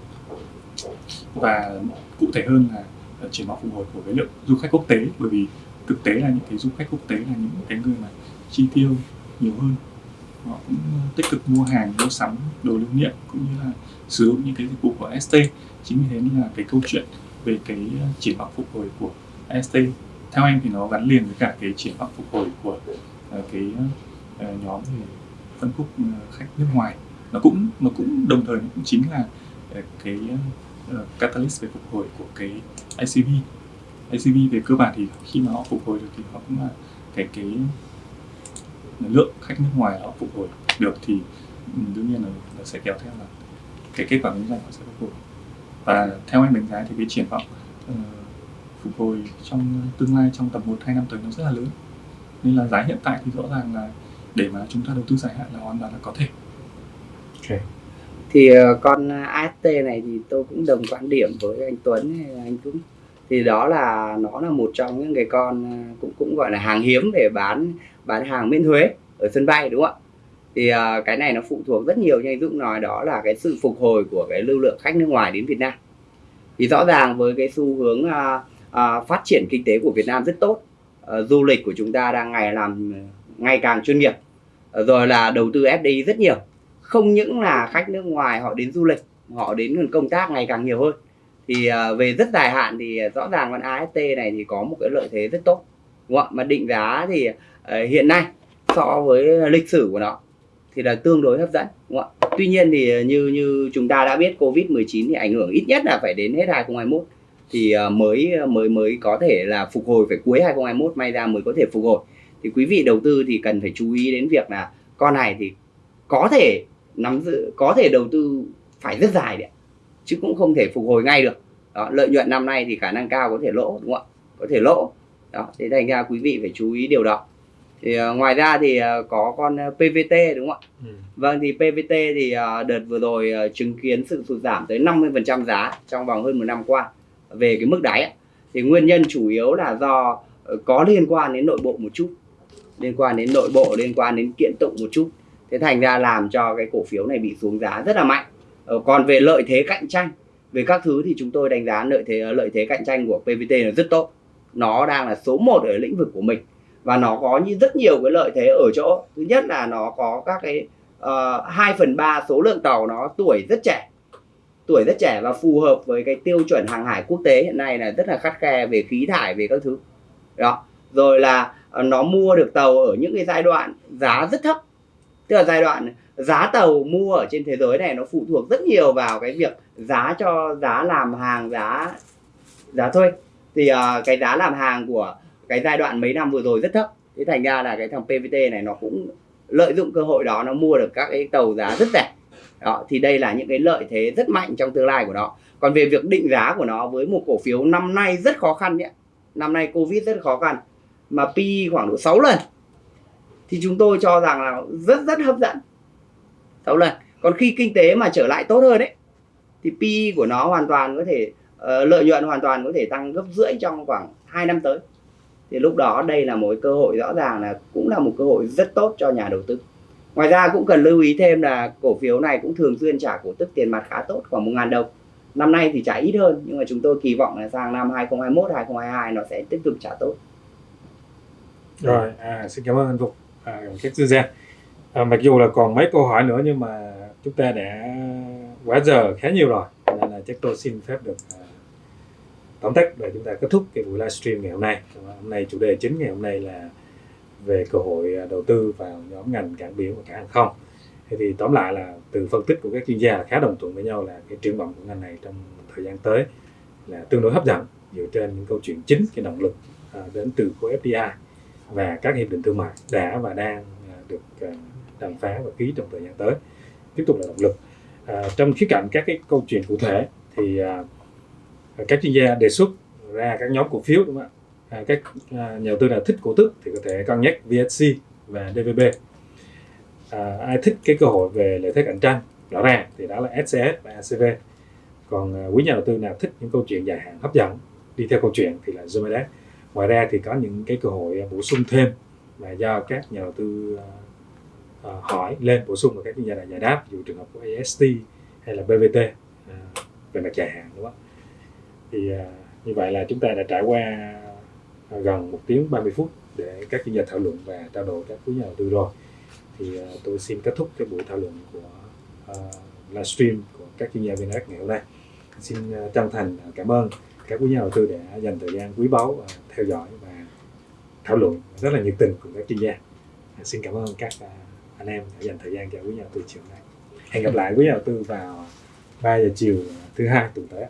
Và cụ thể hơn là triển vọng phục hồi của cái lượng du khách quốc tế bởi vì thực tế là những cái du khách quốc tế là những cái người mà chi tiêu nhiều hơn họ cũng ờ, tích cực mua hàng, mua sắm đồ lưu niệm cũng như là sử dụng những cái dịch vụ của ST chính vì thế nên là cái câu chuyện về cái ờ, triển vọng phục hồi của ST theo em thì nó gắn liền với cả cái triển vọng phục hồi của ờ, cái nhóm về phân khúc khách nước ngoài. Nó cũng nó cũng đồng thời nó cũng chính là cái catalyst về phục hồi của cái ICV ICV về cơ bản thì khi mà họ phục hồi được thì họ cũng là cái cái lượng khách nước ngoài họ phục hồi được thì ừ, đương nhiên là nó sẽ kéo theo là cái kết quả kinh doanh họ sẽ phục hồi. Và theo em đánh giá thì cái triển vọng ờ, phục hồi trong tương lai trong tầm 1 2 năm tới nó rất là lớn. Nên là giá hiện tại thì rõ ràng là để mà chúng ta đầu tư dài hạn là hoàn toàn là có thể. Thì ờ, con AST này thì tôi cũng đồng quan điểm với anh Tuấn hay là anh Dũng. Thì đó là nó là một trong những cái con ờ, cũng cũng gọi là hàng hiếm để bán bán hàng miễn thuế ở sân bay đúng không ạ? Thì ờ, cái này nó phụ thuộc rất nhiều như anh Dũng nói đó là cái sự phục hồi của cái lưu lượng khách nước ngoài đến Việt Nam. Thì rõ ràng với cái xu hướng à, à, phát triển kinh tế của Việt Nam rất tốt Ờ, du lịch của chúng ta đang ngày làm ngày càng chuyên nghiệp ờ, rồi là đầu tư FDI rất nhiều. Không những là khách nước ngoài họ đến du lịch họ đến công tác ngày càng nhiều hơn. Thì à, về rất dài hạn thì rõ ràng con AST này thì có một cái lợi thế rất tốt đúng không ạ? Mà định giá thì Ờ, hiện nay so với lịch sử của nó thì là tương đối hấp dẫn đúng không ạ? Tuy nhiên thì ờ, như như chúng ta đã biết covid 19 thì ảnh hưởng ít nhất là phải đến hết 2021 thì ờ, mới mới mới có thể là phục hồi phải cuối 2021 may ra mới có thể phục hồi. Thì quý vị đầu tư thì cần phải chú ý đến việc là con này thì có thể nắm giữ có thể đầu tư phải rất dài đấy chứ cũng không thể phục hồi ngay được. Đó, lợi nhuận năm nay thì khả năng cao có thể lỗ đúng không ạ? Có thể lỗ. Đó thế thành ra quý vị phải chú ý điều đó thì uh, ngoài ra thì uh, có con uh, PVT đúng không ạ? Ừ. vâng thì PVT thì uh, đợt vừa rồi uh, chứng kiến sự sụt giảm tới 50% giá trong vòng hơn một năm qua. Về cái mức đáy ạ. thì nguyên nhân chủ yếu là do uh, có liên quan đến nội bộ một chút liên quan đến nội bộ liên quan đến kiện tụng một chút. Thế thành ra làm cho cái cổ phiếu này bị xuống giá rất là mạnh. Ờ, còn về lợi thế cạnh tranh về các thứ thì chúng tôi đánh giá lợi thế lợi thế cạnh tranh của PVT là rất tốt. Nó đang là số 1 ở lĩnh vực của mình và nó có như rất nhiều cái lợi thế ở chỗ. Thứ nhất là nó có các cái ờ, uh, 2 phần 3 số lượng tàu nó tuổi rất trẻ. Tuổi rất trẻ và phù hợp với cái tiêu chuẩn hàng hải quốc tế hiện nay là rất là khắt khe về khí thải về các thứ. Đó. Rồi là ờ, nó mua được tàu ở những cái giai đoạn giá rất thấp. Tức là giai đoạn giá tàu mua ở trên thế giới này nó phụ thuộc rất nhiều vào cái việc giá cho giá làm hàng giá giá thuê. Thì uh, cái giá làm hàng của cái giai đoạn mấy năm vừa rồi rất thấp. Thế thành ra là cái thằng PVT này nó cũng lợi dụng cơ hội đó nó mua được các cái tàu giá rất rẻ. Đó thì đây là những cái lợi thế rất mạnh trong tương lai của nó. Còn về việc định giá của nó với một cổ phiếu năm nay rất khó khăn nhé. Năm nay covid rất khó khăn mà pi khoảng độ 6 lần. Thì chúng tôi cho rằng là rất rất hấp dẫn. 6 lần. Còn khi kinh tế mà trở lại tốt hơn đấy thì pi của nó hoàn toàn có thể uh, lợi nhuận hoàn toàn có thể tăng gấp rưỡi trong khoảng 2 năm tới thì lúc đó đây là một cơ hội rõ ràng là cũng là một cơ hội rất tốt cho nhà đầu tư. Ngoài ra cũng cần lưu ý thêm là cổ phiếu này cũng thường xuyên trả cổ tức tiền mặt khá tốt khoảng một ngàn đồng. Năm nay thì trả ít hơn nhưng mà chúng tôi kỳ vọng là sang năm 2021 2022 nó sẽ tiếp tục trả tốt. Rồi à, xin cảm ơn anh Phục. À, các chuyên gia. À, mặc dù là còn mấy câu hỏi nữa nhưng mà chúng ta đã quá giờ khá nhiều rồi nên là chắc tôi xin phép được à, tóm tắt để chúng ta kết thúc cái buổi livestream ngày hôm nay. Hôm nay chủ đề chính ngày hôm nay là về cơ hội à, đầu tư vào nhóm ngành cảng biển và cảng hàng không. Thế thì tóm lại là từ phân tích của các chuyên gia là khá đồng thuận với nhau là cái triển vọng của ngành này trong thời gian tới là tương đối hấp dẫn dựa trên những câu chuyện chính cái động lực à, đến từ khối FDI và các hiệp định thương mại đã và đang à, được à, đàm phán và ký trong thời gian tới. Tiếp tục là động lực. À, trong khía cạnh các cái câu chuyện cụ thể thì à, các chuyên gia đề xuất ra các nhóm cổ phiếu đúng không ạ? À, các à, nhà đầu tư nào thích cổ tức thì có thể cân nhắc VSC và DVB à, ai thích cái cơ hội về lợi thế cạnh tranh? Rõ ràng thì đó là SCS và ACV còn à, quý nhà đầu tư nào thích những câu chuyện dài hạn hấp dẫn đi theo câu chuyện thì là Zomedex ngoài ra thì có những cái cơ hội à, bổ sung thêm mà do các nhà đầu tư à, à, hỏi lên bổ sung và các chuyên gia đã giải đáp ví dụ trường hợp của AST hay là BVT về mặt dài hạn đúng không ạ? Thì à, như vậy là chúng ta đã trải qua à, gần một tiếng 30 phút để các chuyên gia thảo luận và trao đổi các quý nhà đầu tư rồi. Thì à, tôi xin kết thúc cái buổi thảo luận của uh, livestream của các chuyên gia VNX ngày hôm nay. Xin chân thành cảm ơn các quý nhà đầu tư đã dành thời gian quý báu uh, theo dõi và thảo luận rất là nhiệt tình cùng các chuyên gia. Uh, xin cảm ơn các uh, anh em đã dành thời gian cho quý nhà đầu tư chiều nay. Hẹn gặp lại quý nhà đầu tư vào 3 giờ chiều thứ hai tuần tới